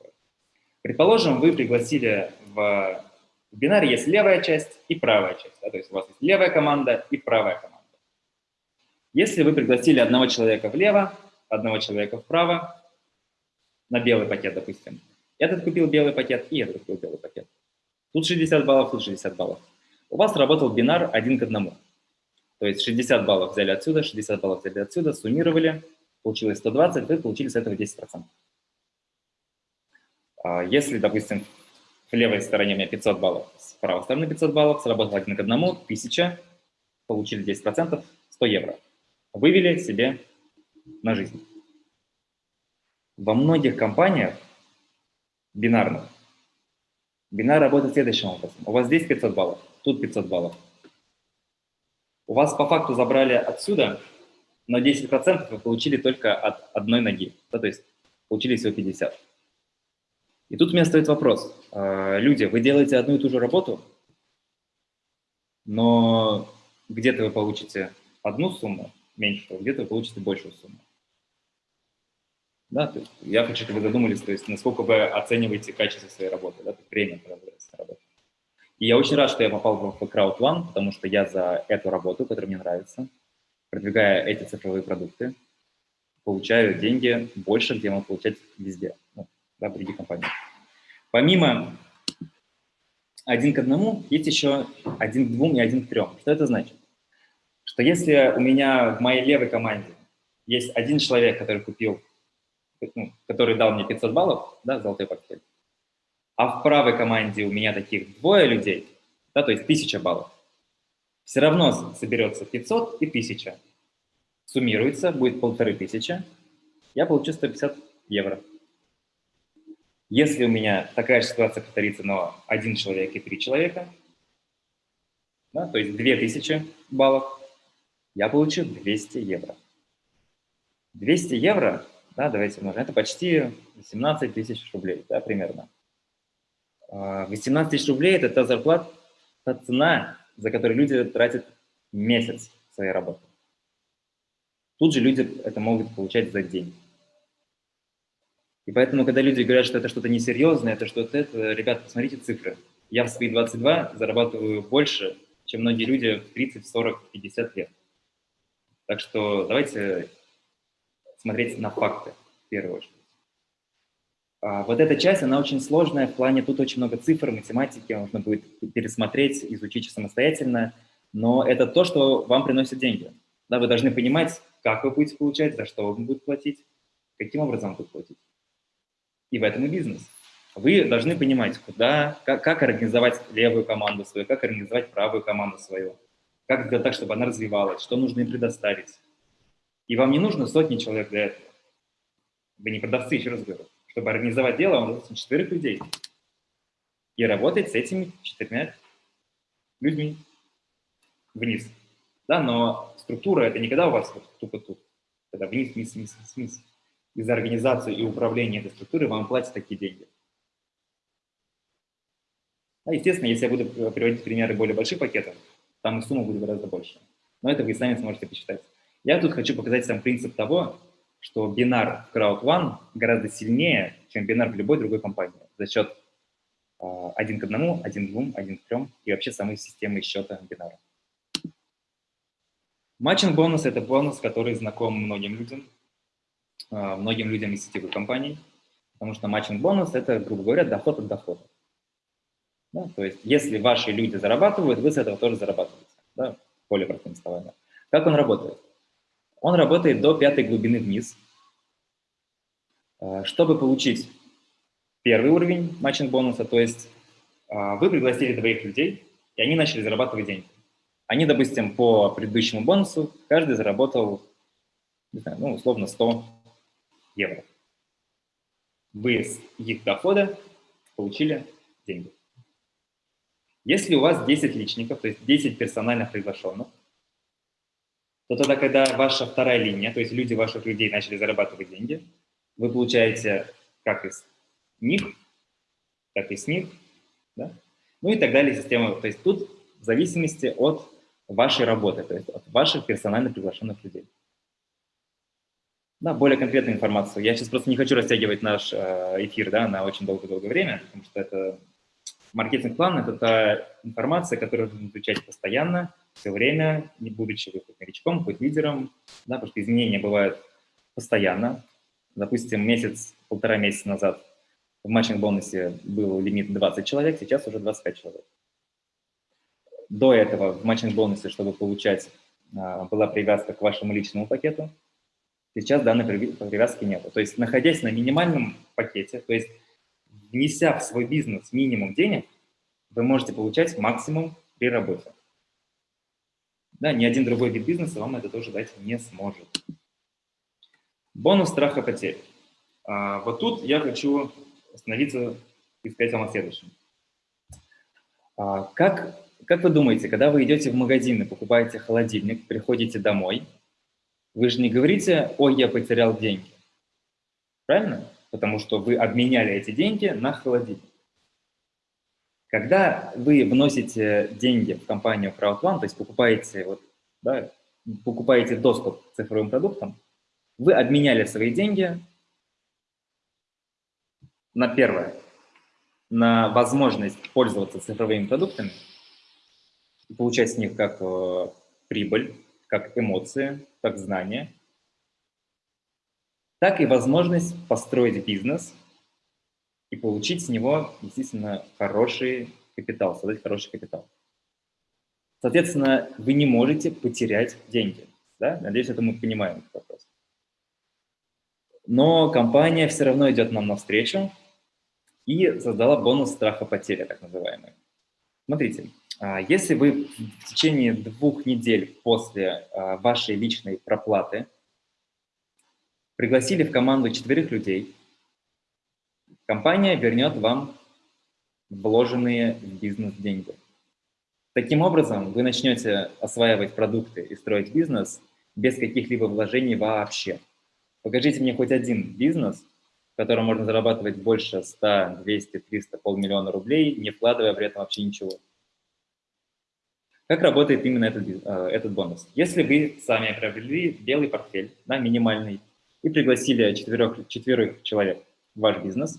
Предположим, вы пригласили в в бинаре есть левая часть и правая часть. Да? То есть у вас есть левая команда и правая команда. Если вы пригласили одного человека влево, одного человека вправо, на белый пакет, допустим, этот купил белый пакет и этот купил белый пакет. Тут 60 баллов, тут 60 баллов. У вас работал бинар один к одному. То есть 60 баллов взяли отсюда, 60 баллов взяли отсюда, суммировали, получилось 120, вы получили с этого 10%. А если, допустим, в левой стороне у меня 500 баллов, с правой стороны 500 баллов, сработал один к одному, 1000, получили 10%, 100 евро. Вывели себе на жизнь. Во многих компаниях бинарных бинар работает следующим образом. У вас здесь 500 баллов, тут 500 баллов. У вас по факту забрали отсюда, но 10% вы получили только от одной ноги. Да, то есть получили всего 50. И тут у меня стоит вопрос. А, люди, вы делаете одну и ту же работу, но где-то вы получите одну сумму меньше, где-то вы получите большую сумму. Да, я хочу, чтобы вы задумались, то есть насколько вы оцениваете качество своей работы, да, время, когда вы работаете. И я очень рад, что я попал в Crowd One, потому что я за эту работу, которая мне нравится, продвигая эти цифровые продукты, получаю деньги больше, где я могу получать везде да, других компаниях. Помимо один к одному, есть еще один к двум и один к трем. Что это значит? Что если у меня в моей левой команде есть один человек, который купил, ну, который дал мне 500 баллов, да, золотой портфель, а в правой команде у меня таких двое людей, да, то есть 1000 баллов, все равно соберется 500 и 1000. Суммируется, будет полторы тысячи, я получу 150 евро. Если у меня такая же ситуация повторится, но один человек и три человека, да, то есть 2000 баллов, я получу 200 евро. 200 евро, да, давайте умножим, это почти 18 тысяч рублей, да, примерно. 18 а, тысяч рублей – это та зарплата, та цена, за которую люди тратят месяц своей работы. Тут же люди это могут получать за день. И поэтому, когда люди говорят, что это что-то несерьезное, это что-то это, ребят, посмотрите цифры. Я в свои 22 зарабатываю больше, чем многие люди в 30, 40, 50 лет. Так что давайте смотреть на факты в первую очередь. А вот эта часть, она очень сложная в плане, тут очень много цифр, математики, нужно будет пересмотреть, изучить самостоятельно, но это то, что вам приносит деньги. Да, вы должны понимать, как вы будете получать, за что вам будут платить, каким образом вы будете платить. И в этом и бизнес. Вы должны понимать, куда, как, как организовать левую команду свою, как организовать правую команду свою, как сделать так, чтобы она развивалась, что нужно им предоставить. И вам не нужно сотни человек для этого. Вы не продавцы, еще раз говорю. Чтобы организовать дело, вам нужно четырех людей. И работать с этими четырьмя людьми вниз. Да, но структура – это не когда у вас вот тупо тут, когда вниз, вниз, вниз, вниз и за организацию и управление этой структурой вам платят такие деньги. А, естественно, если я буду приводить примеры более больших пакетов, там и сумма будет гораздо больше. Но это вы сами сможете посчитать. Я тут хочу показать сам принцип того, что бинар в Crowd One гораздо сильнее, чем бинар в любой другой компании за счет э, один к одному, один к двум, один к трем и вообще самой системы счета бинара. Matching бонус – это бонус, который знаком многим людям. А, многим людям из сетевых компаний, потому что matching бонус – это, грубо говоря, доход от дохода. Да? То есть если ваши люди зарабатывают, вы с этого тоже зарабатываете, да? более простым словами. Как он работает? Он работает до пятой глубины вниз. А, чтобы получить первый уровень matching бонуса, то есть а, вы пригласили двоих людей, и они начали зарабатывать деньги. Они, допустим, по предыдущему бонусу каждый заработал, не знаю, ну, условно, 100 евро. Вы с их дохода получили деньги. Если у вас 10 личников, то есть 10 персональных приглашенных, то тогда, когда ваша вторая линия, то есть люди ваших людей начали зарабатывать деньги, вы получаете как из них, так и с них, да? ну и так далее система. То есть тут в зависимости от вашей работы, то есть от ваших персонально приглашенных людей. Да, более конкретную информацию. Я сейчас просто не хочу растягивать наш э, эфир да, на очень долгое-долгое время, потому что это маркетинг-план – это та информация, которую нужно изучать постоянно, все время, не будучи вы хоть новичком, хоть лидером, да, потому что изменения бывают постоянно. Допустим, месяц, полтора месяца назад в матчинг-бонусе был лимит 20 человек, сейчас уже 25 человек. До этого в матчинг-бонусе, чтобы получать, а, была привязка к вашему личному пакету. Сейчас данной привязки нет. То есть, находясь на минимальном пакете, то есть, внеся в свой бизнес минимум денег, вы можете получать максимум при работе. Да, ни один другой вид бизнеса вам это тоже дать не сможет. Бонус страха потерь. А, вот тут я хочу остановиться и сказать вам о следующем. А, как, как вы думаете, когда вы идете в магазин и покупаете холодильник, приходите домой, вы же не говорите «Ой, я потерял деньги». Правильно? Потому что вы обменяли эти деньги на холодильник. Когда вы вносите деньги в компанию CrowdOne, то есть покупаете, вот, да, покупаете доступ к цифровым продуктам, вы обменяли свои деньги на первое, на возможность пользоваться цифровыми продуктами получать с них как э, прибыль, как эмоции, как знания, так и возможность построить бизнес и получить с него, естественно, хороший капитал, создать хороший капитал. Соответственно, вы не можете потерять деньги. Да? Надеюсь, это мы понимаем этот вопрос. Но компания все равно идет нам навстречу и создала бонус страха потери, так называемый. Смотрите, если вы в течение двух недель после а, вашей личной проплаты пригласили в команду четверых людей, компания вернет вам вложенные в бизнес деньги. Таким образом, вы начнете осваивать продукты и строить бизнес без каких-либо вложений вообще. Покажите мне хоть один бизнес, в котором можно зарабатывать больше 100, 200, 300, полмиллиона рублей, не вкладывая при этом вообще ничего. Как работает именно этот, э, этот бонус? Если вы сами приобрели белый портфель, да, минимальный, и пригласили четверых, четверых человек в ваш бизнес,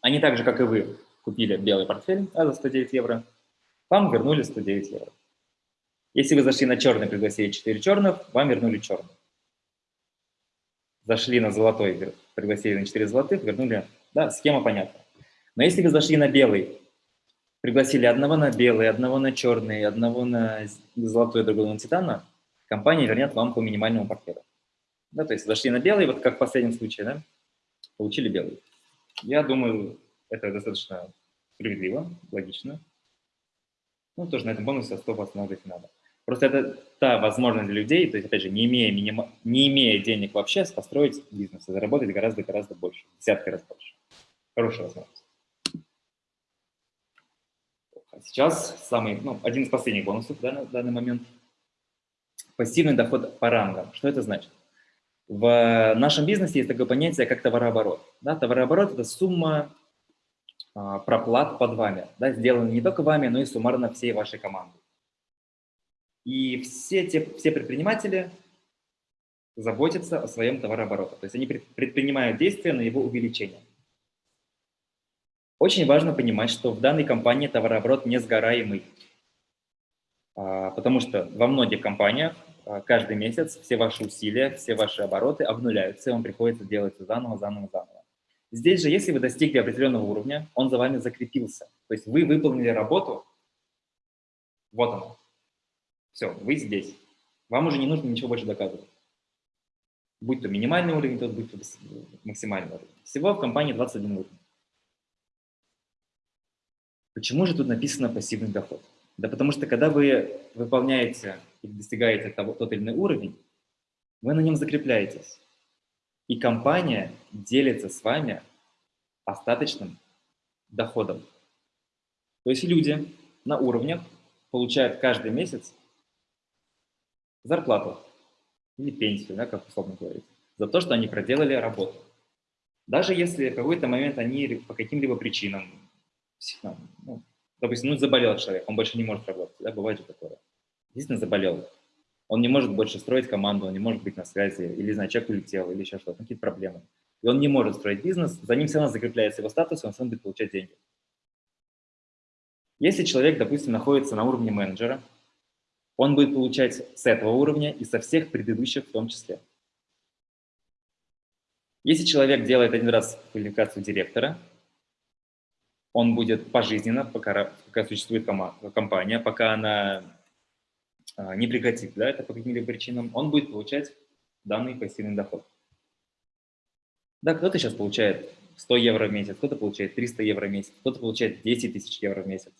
они так же, как и вы, купили белый портфель а за 109 евро, вам вернули 109 евро. Если вы зашли на черный, пригласили 4 черных, вам вернули черный зашли на золотой, пригласили на 4 золотых, вернули, да, схема понятна. Но если вы зашли на белый, пригласили одного на белый, одного на черный, одного на золотой, другого на титана, компания вернет вам по минимальному портфелю. Да, то есть зашли на белый, вот как в последнем случае, да, получили белый. Я думаю, это достаточно справедливо, логично. Ну, тоже на этом бонусе особо останавливать не надо. Просто это та возможность для людей, то есть, опять же, не имея, миним... не имея денег вообще, построить бизнес и заработать гораздо-гораздо больше, десятки раз больше. Хорошая возможность. А сейчас самый, ну, один из последних бонусов да, на данный момент. Пассивный доход по рангам. Что это значит? В нашем бизнесе есть такое понятие, как товарооборот. Да, товарооборот – это сумма а, проплат под вами, да, сделанная не только вами, но и суммарно всей вашей команды. И все, те, все предприниматели заботятся о своем товарообороте. То есть они предпринимают действия на его увеличение. Очень важно понимать, что в данной компании товарооборот не сгораемый. А, потому что во многих компаниях а, каждый месяц все ваши усилия, все ваши обороты обнуляются, и вам приходится делать заново, заново, заново. Здесь же, если вы достигли определенного уровня, он за вами закрепился. То есть вы выполнили работу, вот он, все, вы здесь. Вам уже не нужно ничего больше доказывать. Будь то минимальный уровень, то будь то максимальный уровень. Всего в компании 21 уровень. Почему же тут написано пассивный доход? Да потому что когда вы выполняете и достигаете того, тот или иной уровень, вы на нем закрепляетесь. И компания делится с вами остаточным доходом. То есть люди на уровнях получают каждый месяц зарплату или пенсию, да, как условно говорить, за то, что они проделали работу. Даже если в какой-то момент они по каким-либо причинам, ну, допустим, ну, заболел человек, он больше не может работать, да, бывает же такое. Действительно заболел. Он не может больше строить команду, он не может быть на связи, или, знаю, человек улетел, или еще что-то, какие-то проблемы. И он не может строить бизнес, за ним все равно закрепляется его статус, и он равно будет получать деньги. Если человек, допустим, находится на уровне менеджера, он будет получать с этого уровня и со всех предыдущих в том числе. Если человек делает один раз квалификацию директора, он будет пожизненно, пока, пока существует компания, пока она а, не прекратит да, это по каким-либо причинам, он будет получать данный пассивный доход. Да, кто-то сейчас получает 100 евро в месяц, кто-то получает 300 евро в месяц, кто-то получает 10 тысяч евро в месяц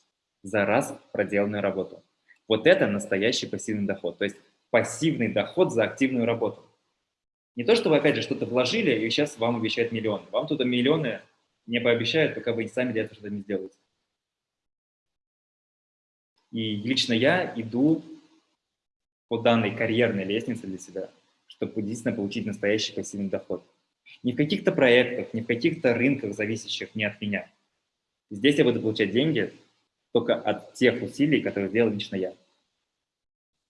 за раз проделанную работу. Вот это настоящий пассивный доход, то есть пассивный доход за активную работу. Не то, что вы, опять же, что-то вложили, и сейчас вам обещают миллионы. Вам туда миллионы не пообещают, пока вы сами для этого что-то не сделаете. И лично я иду по данной карьерной лестнице для себя, чтобы действительно получить настоящий пассивный доход. Не в каких-то проектах, не в каких-то рынках, зависящих не от меня. Здесь я буду получать деньги только от тех усилий, которые сделал лично я.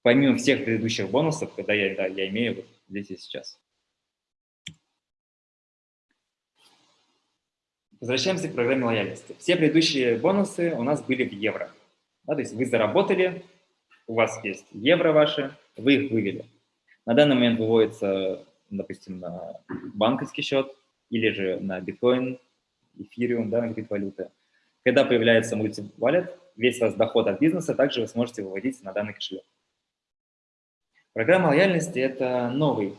Помимо всех предыдущих бонусов, когда я, да, я имею вот здесь и сейчас. Возвращаемся к программе лояльности. Все предыдущие бонусы у нас были в евро. Да, то есть вы заработали, у вас есть евро ваши, вы их вывели. На данный момент выводится, допустим, на банковский счет или же на биткоин, эфириум, да, на какие-то валюты. Когда появляется мультивалет, весь ваш доход от бизнеса также вы сможете выводить на данный кошелек. Программа лояльности – это новый,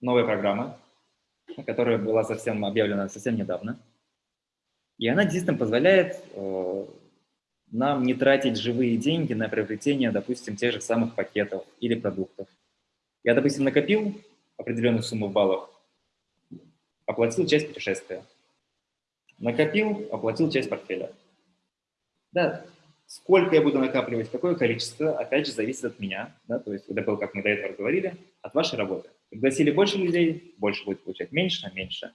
новая программа, которая была совсем объявлена совсем недавно. И она действительно позволяет э, нам не тратить живые деньги на приобретение, допустим, тех же самых пакетов или продуктов. Я, допустим, накопил определенную сумму в баллах, оплатил часть путешествия. Накопил, оплатил часть портфеля. Да, сколько я буду накапливать, какое количество, опять же, зависит от меня. Да, то есть было, как мы до этого говорили, от вашей работы. Пригласили больше людей, больше будет получать, меньше, меньше.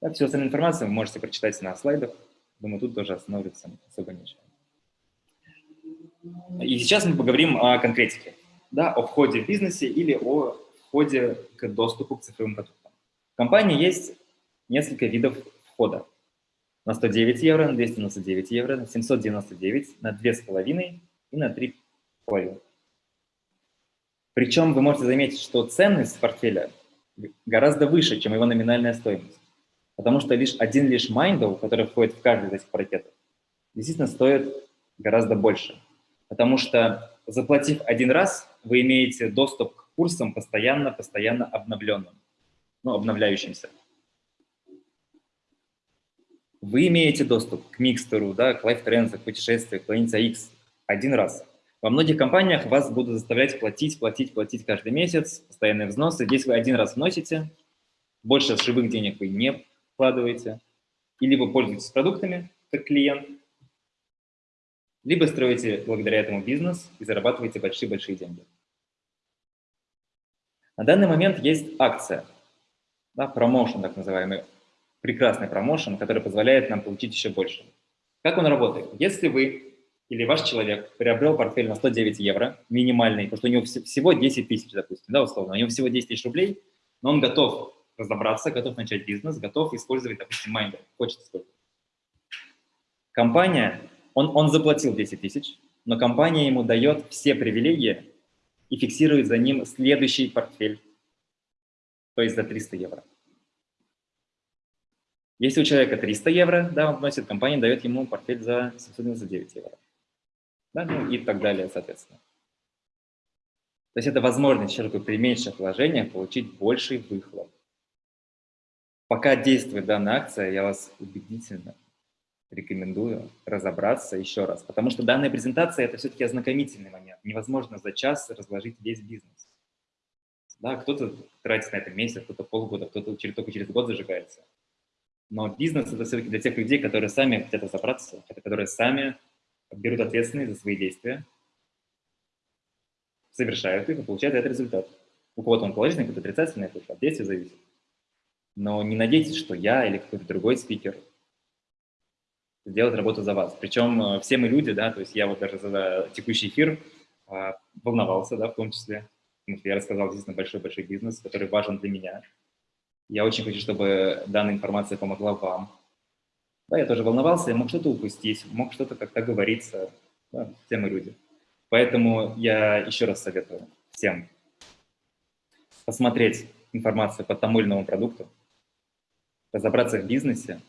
Да, всю остальную информацию вы можете прочитать на слайдах. Думаю, тут тоже остановиться особо нечего. И сейчас мы поговорим о конкретике, да, о входе в бизнесе или о входе к доступу к цифровым продуктам. В компании есть несколько видов входа. На 109 евро, на 299 евро, на 799, на 2,5 и на 3,5. Причем вы можете заметить, что ценность портфеля гораздо выше, чем его номинальная стоимость. Потому что лишь один лишь майндов, который входит в каждый из этих пакетов, действительно стоит гораздо больше. Потому что, заплатив один раз, вы имеете доступ к курсам постоянно-постоянно обновленным, ну, обновляющимся. Вы имеете доступ к микстеру, да, к LiveTrends, к путешествию, к Planet X один раз. Во многих компаниях вас будут заставлять платить, платить, платить каждый месяц, постоянные взносы. Здесь вы один раз вносите, больше живых денег вы не вкладываете, и либо пользуетесь продуктами как клиент, либо строите благодаря этому бизнес и зарабатываете большие-большие деньги. На данный момент есть акция, да, промоушен так называемый, прекрасный промоушен, который позволяет нам получить еще больше. Как он работает? Если вы или ваш человек приобрел портфель на 109 евро, минимальный, потому что у него всего 10 тысяч, допустим, да, условно, у него всего 10 тысяч рублей, но он готов разобраться, готов начать бизнес, готов использовать, допустим, майндер, хочет использовать. Компания, он, он заплатил 10 тысяч, но компания ему дает все привилегии и фиксирует за ним следующий портфель, то есть за 300 евро. Если у человека 300 евро, да, он вносит, компания дает ему портфель за 799 евро да, ну и так далее, соответственно. То есть это возможность человеку при меньших вложениях получить больший выхлоп. Пока действует данная акция, я вас убедительно рекомендую разобраться еще раз, потому что данная презентация – это все-таки ознакомительный момент. Невозможно за час разложить весь бизнес. Да, кто-то тратит на это месяц, кто-то полгода, кто-то только через год зажигается. Но бизнес – это все-таки для тех людей, которые сами хотят разобраться, которые сами берут ответственность за свои действия, совершают их и получают этот результат. У кого-то он положительный, кто-то отрицательный, это от действия зависит. Но не надейтесь, что я или какой-то другой спикер сделает работу за вас. Причем э, все мы люди, да, то есть я вот даже за текущий эфир а, волновался, да, в том числе, я рассказал действительно большой-большой бизнес, который важен для меня. Я очень хочу, чтобы данная информация помогла вам. Да, я тоже волновался, я мог что-то упустить, мог что-то как-то говориться, да, все мы люди. Поэтому я еще раз советую всем посмотреть информацию по тому или иному продукту, разобраться в бизнесе.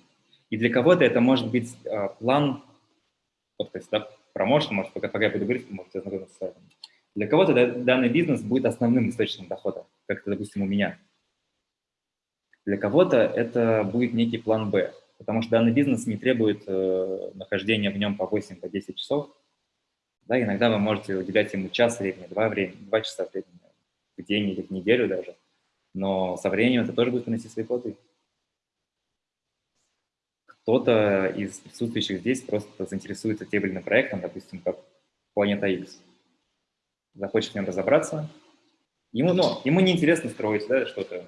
И для кого-то это может быть э, план, вот, то есть, да, промоушен, может, пока, пока я буду говорить, можете ознакомиться с этим. Для кого-то да, данный бизнес будет основным источником дохода, как это, допустим, у меня. Для кого-то это будет некий план «Б», потому что данный бизнес не требует э, нахождения в нем по 8-10 по часов. Да, иногда вы можете уделять ему час времени, два, времени, два часа времени, в день или в неделю даже. Но со временем это тоже будет приносить свои плоды. Кто-то из присутствующих здесь просто заинтересуется тем или иным проектом, допустим, как Планета X. Захочет в нем разобраться. Ему, ну, ему неинтересно строить да, что-то.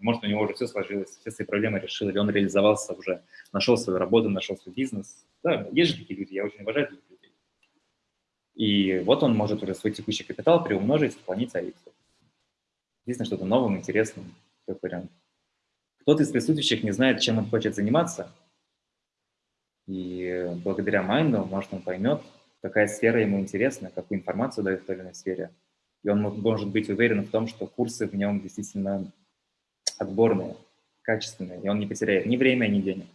Может, у него уже все сложилось, все свои проблемы решил, или он реализовался уже, нашел свою работу, нашел свой бизнес. Да, есть же такие люди, я очень уважаю таких людей. И вот он может уже свой текущий капитал приумножить планете АИКС. Единственное, что-то новым, интересным, как вариант. Кто-то из присутствующих не знает, чем он хочет заниматься, и благодаря майнду, может, он поймет, какая сфера ему интересна, какую информацию дает в той или иной сфере. И он может быть уверен в том, что курсы в нем действительно отборные, качественные, и он не потеряет ни время, ни денег.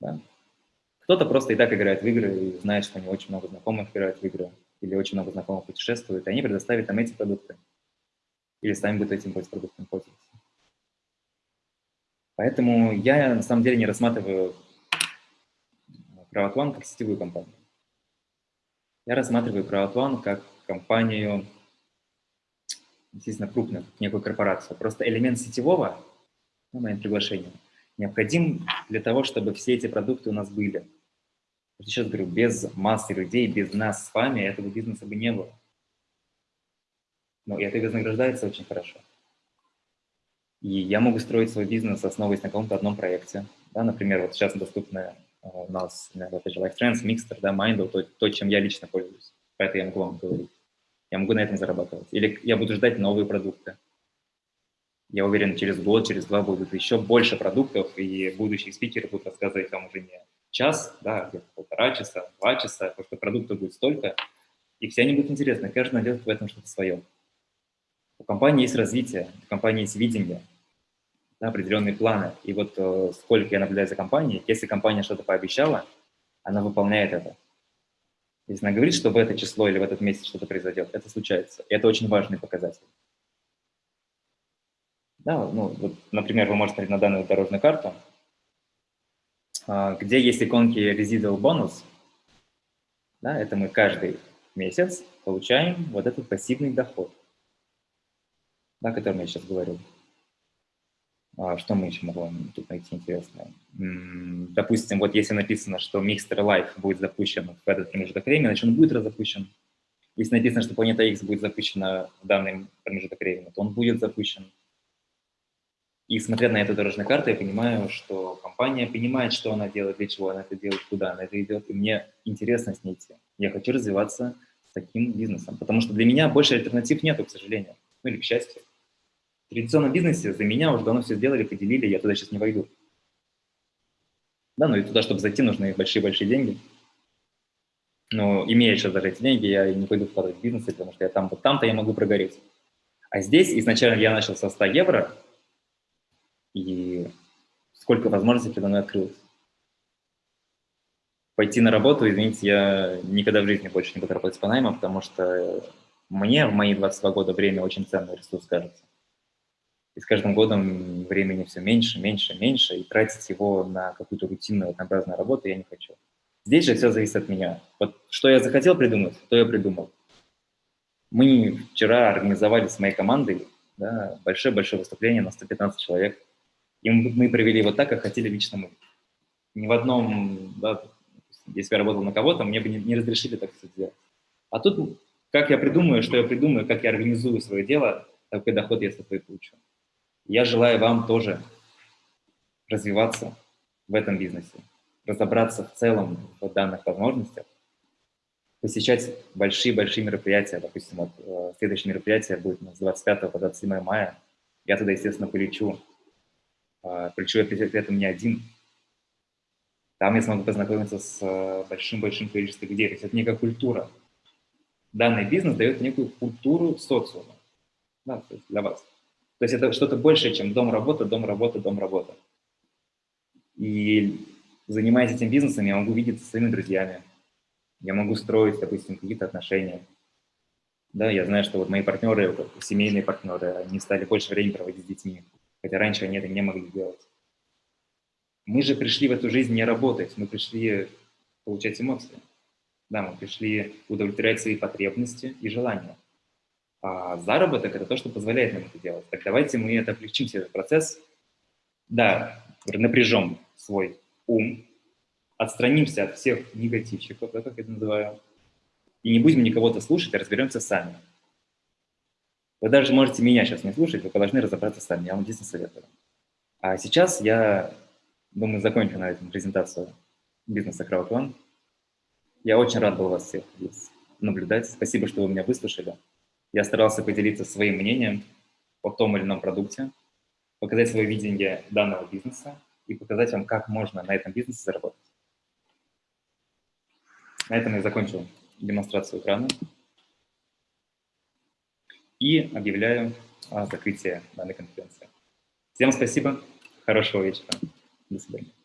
Да. Кто-то просто и так играет в игры и знает, что у него очень много знакомых играют в игры, или очень много знакомых путешествуют, и они предоставят там эти продукты. Или сами будут этим продуктом пользоваться. Поэтому я на самом деле не рассматриваю CrowdOne как сетевую компанию. Я рассматриваю CrowdOne как компанию, естественно, крупную, некую корпорацию. Просто элемент сетевого, ну, мое приглашение, необходим для того, чтобы все эти продукты у нас были. Сейчас говорю, без массы людей, без нас с вами этого бизнеса бы не было. Но это вознаграждается очень хорошо. И я могу строить свой бизнес, основываясь на каком-то одном проекте. Да, например, вот сейчас доступны у нас, опять же, Life Trends, Mixter, да, Mindle, то, то, чем я лично пользуюсь. Поэтому я могу вам говорить. Я могу на этом зарабатывать. Или я буду ждать новые продукты. Я уверен, через год, через два будут еще больше продуктов, и будущие спикеры будут рассказывать вам уже не час, да, где-то полтора часа, два часа, потому что продуктов будет столько, и все они будут интересны, каждый найдет в этом что-то свое. У компании есть развитие, у компании есть видение, да, определенные планы. И вот э, сколько я наблюдаю за компанией, если компания что-то пообещала, она выполняет это. Если она говорит, что в это число или в этот месяц что-то произойдет, это случается. И это очень важный показатель. Да, ну, вот, например, вы можете смотреть на данную дорожную карту, а, где есть иконки residual bonus. Да, это мы каждый месяц получаем вот этот пассивный доход, да, о котором я сейчас говорил. А, что мы еще можем тут найти интересное? Допустим, вот если написано, что Mixter Life будет запущен в этот промежуток времени, значит он будет разопущен. Если написано, что Планета X будет запущена в данный промежуток времени, то он будет запущен. И смотря на эту дорожную карту, я понимаю, что компания понимает, что она делает, для чего она это делает, куда она это идет, и мне интересно с ней идти. Я хочу развиваться с таким бизнесом, потому что для меня больше альтернатив нету, к сожалению, ну или к счастью. Традиционном бизнесе за меня уже давно все сделали, поделили, я туда сейчас не войду. Да, ну и туда, чтобы зайти, нужны большие-большие деньги. Но имея сейчас даже эти деньги, я не пойду вкладывать в бизнес, потому что я там, вот там-то я могу прогореть. А здесь изначально я начал со 100 евро, и сколько возможностей передо мной открылось. Пойти на работу, извините, я никогда в жизни больше не буду работать по наймам, потому что мне в мои 22 года время очень ценный ресурс кажется. И с каждым годом времени все меньше, меньше, меньше, и тратить его на какую-то рутинную, однообразную работу я не хочу. Здесь же все зависит от меня. Вот что я захотел придумать, то я придумал. Мы вчера организовали с моей командой большое-большое да, выступление на 115 человек. И мы провели его так, как хотели лично мы. Ни в одном, да, если я работал на кого-то, мне бы не, не разрешили так все сделать. А тут, как я придумаю, что я придумаю, как я организую свое дело, такой доход я с этого и получу. Я желаю вам тоже развиваться в этом бизнесе, разобраться в целом в данных возможностях, посещать большие-большие мероприятия. Допустим, вот, э, следующее мероприятие будет с 25 по 27 мая. Я туда, естественно, полечу. Э, полечу я при этом не один. Там я смогу познакомиться с э, большим-большим количеством людей. То есть это некая культура. Данный бизнес дает некую культуру социума да, для вас. То есть это что-то большее, чем дом-работа, дом-работа, дом-работа. И занимаясь этим бизнесом, я могу видеться со своими друзьями, я могу строить, допустим, какие-то отношения. Да, я знаю, что вот мои партнеры, семейные партнеры, они стали больше времени проводить с детьми, хотя раньше они это не могли делать. Мы же пришли в эту жизнь не работать, мы пришли получать эмоции. Да, мы пришли удовлетворять свои потребности и желания. А заработок – это то, что позволяет нам это делать. Так давайте мы это облегчим, этот процесс. Да, напряжем свой ум, отстранимся от всех негативщиков, да, как я это называю, и не будем никого-то слушать, а разберемся сами. Вы даже можете меня сейчас не слушать, вы должны разобраться сами, я вам действительно советую. А сейчас я, думаю, закончу на этом презентацию бизнеса CrowdOne. Я очень рад был вас всех здесь наблюдать. Спасибо, что вы меня выслушали. Я старался поделиться своим мнением о том или ином продукте, показать свое видение данного бизнеса и показать вам, как можно на этом бизнесе заработать. На этом я закончил демонстрацию экрана и объявляю о закрытии данной конференции. Всем спасибо, хорошего вечера, до свидания.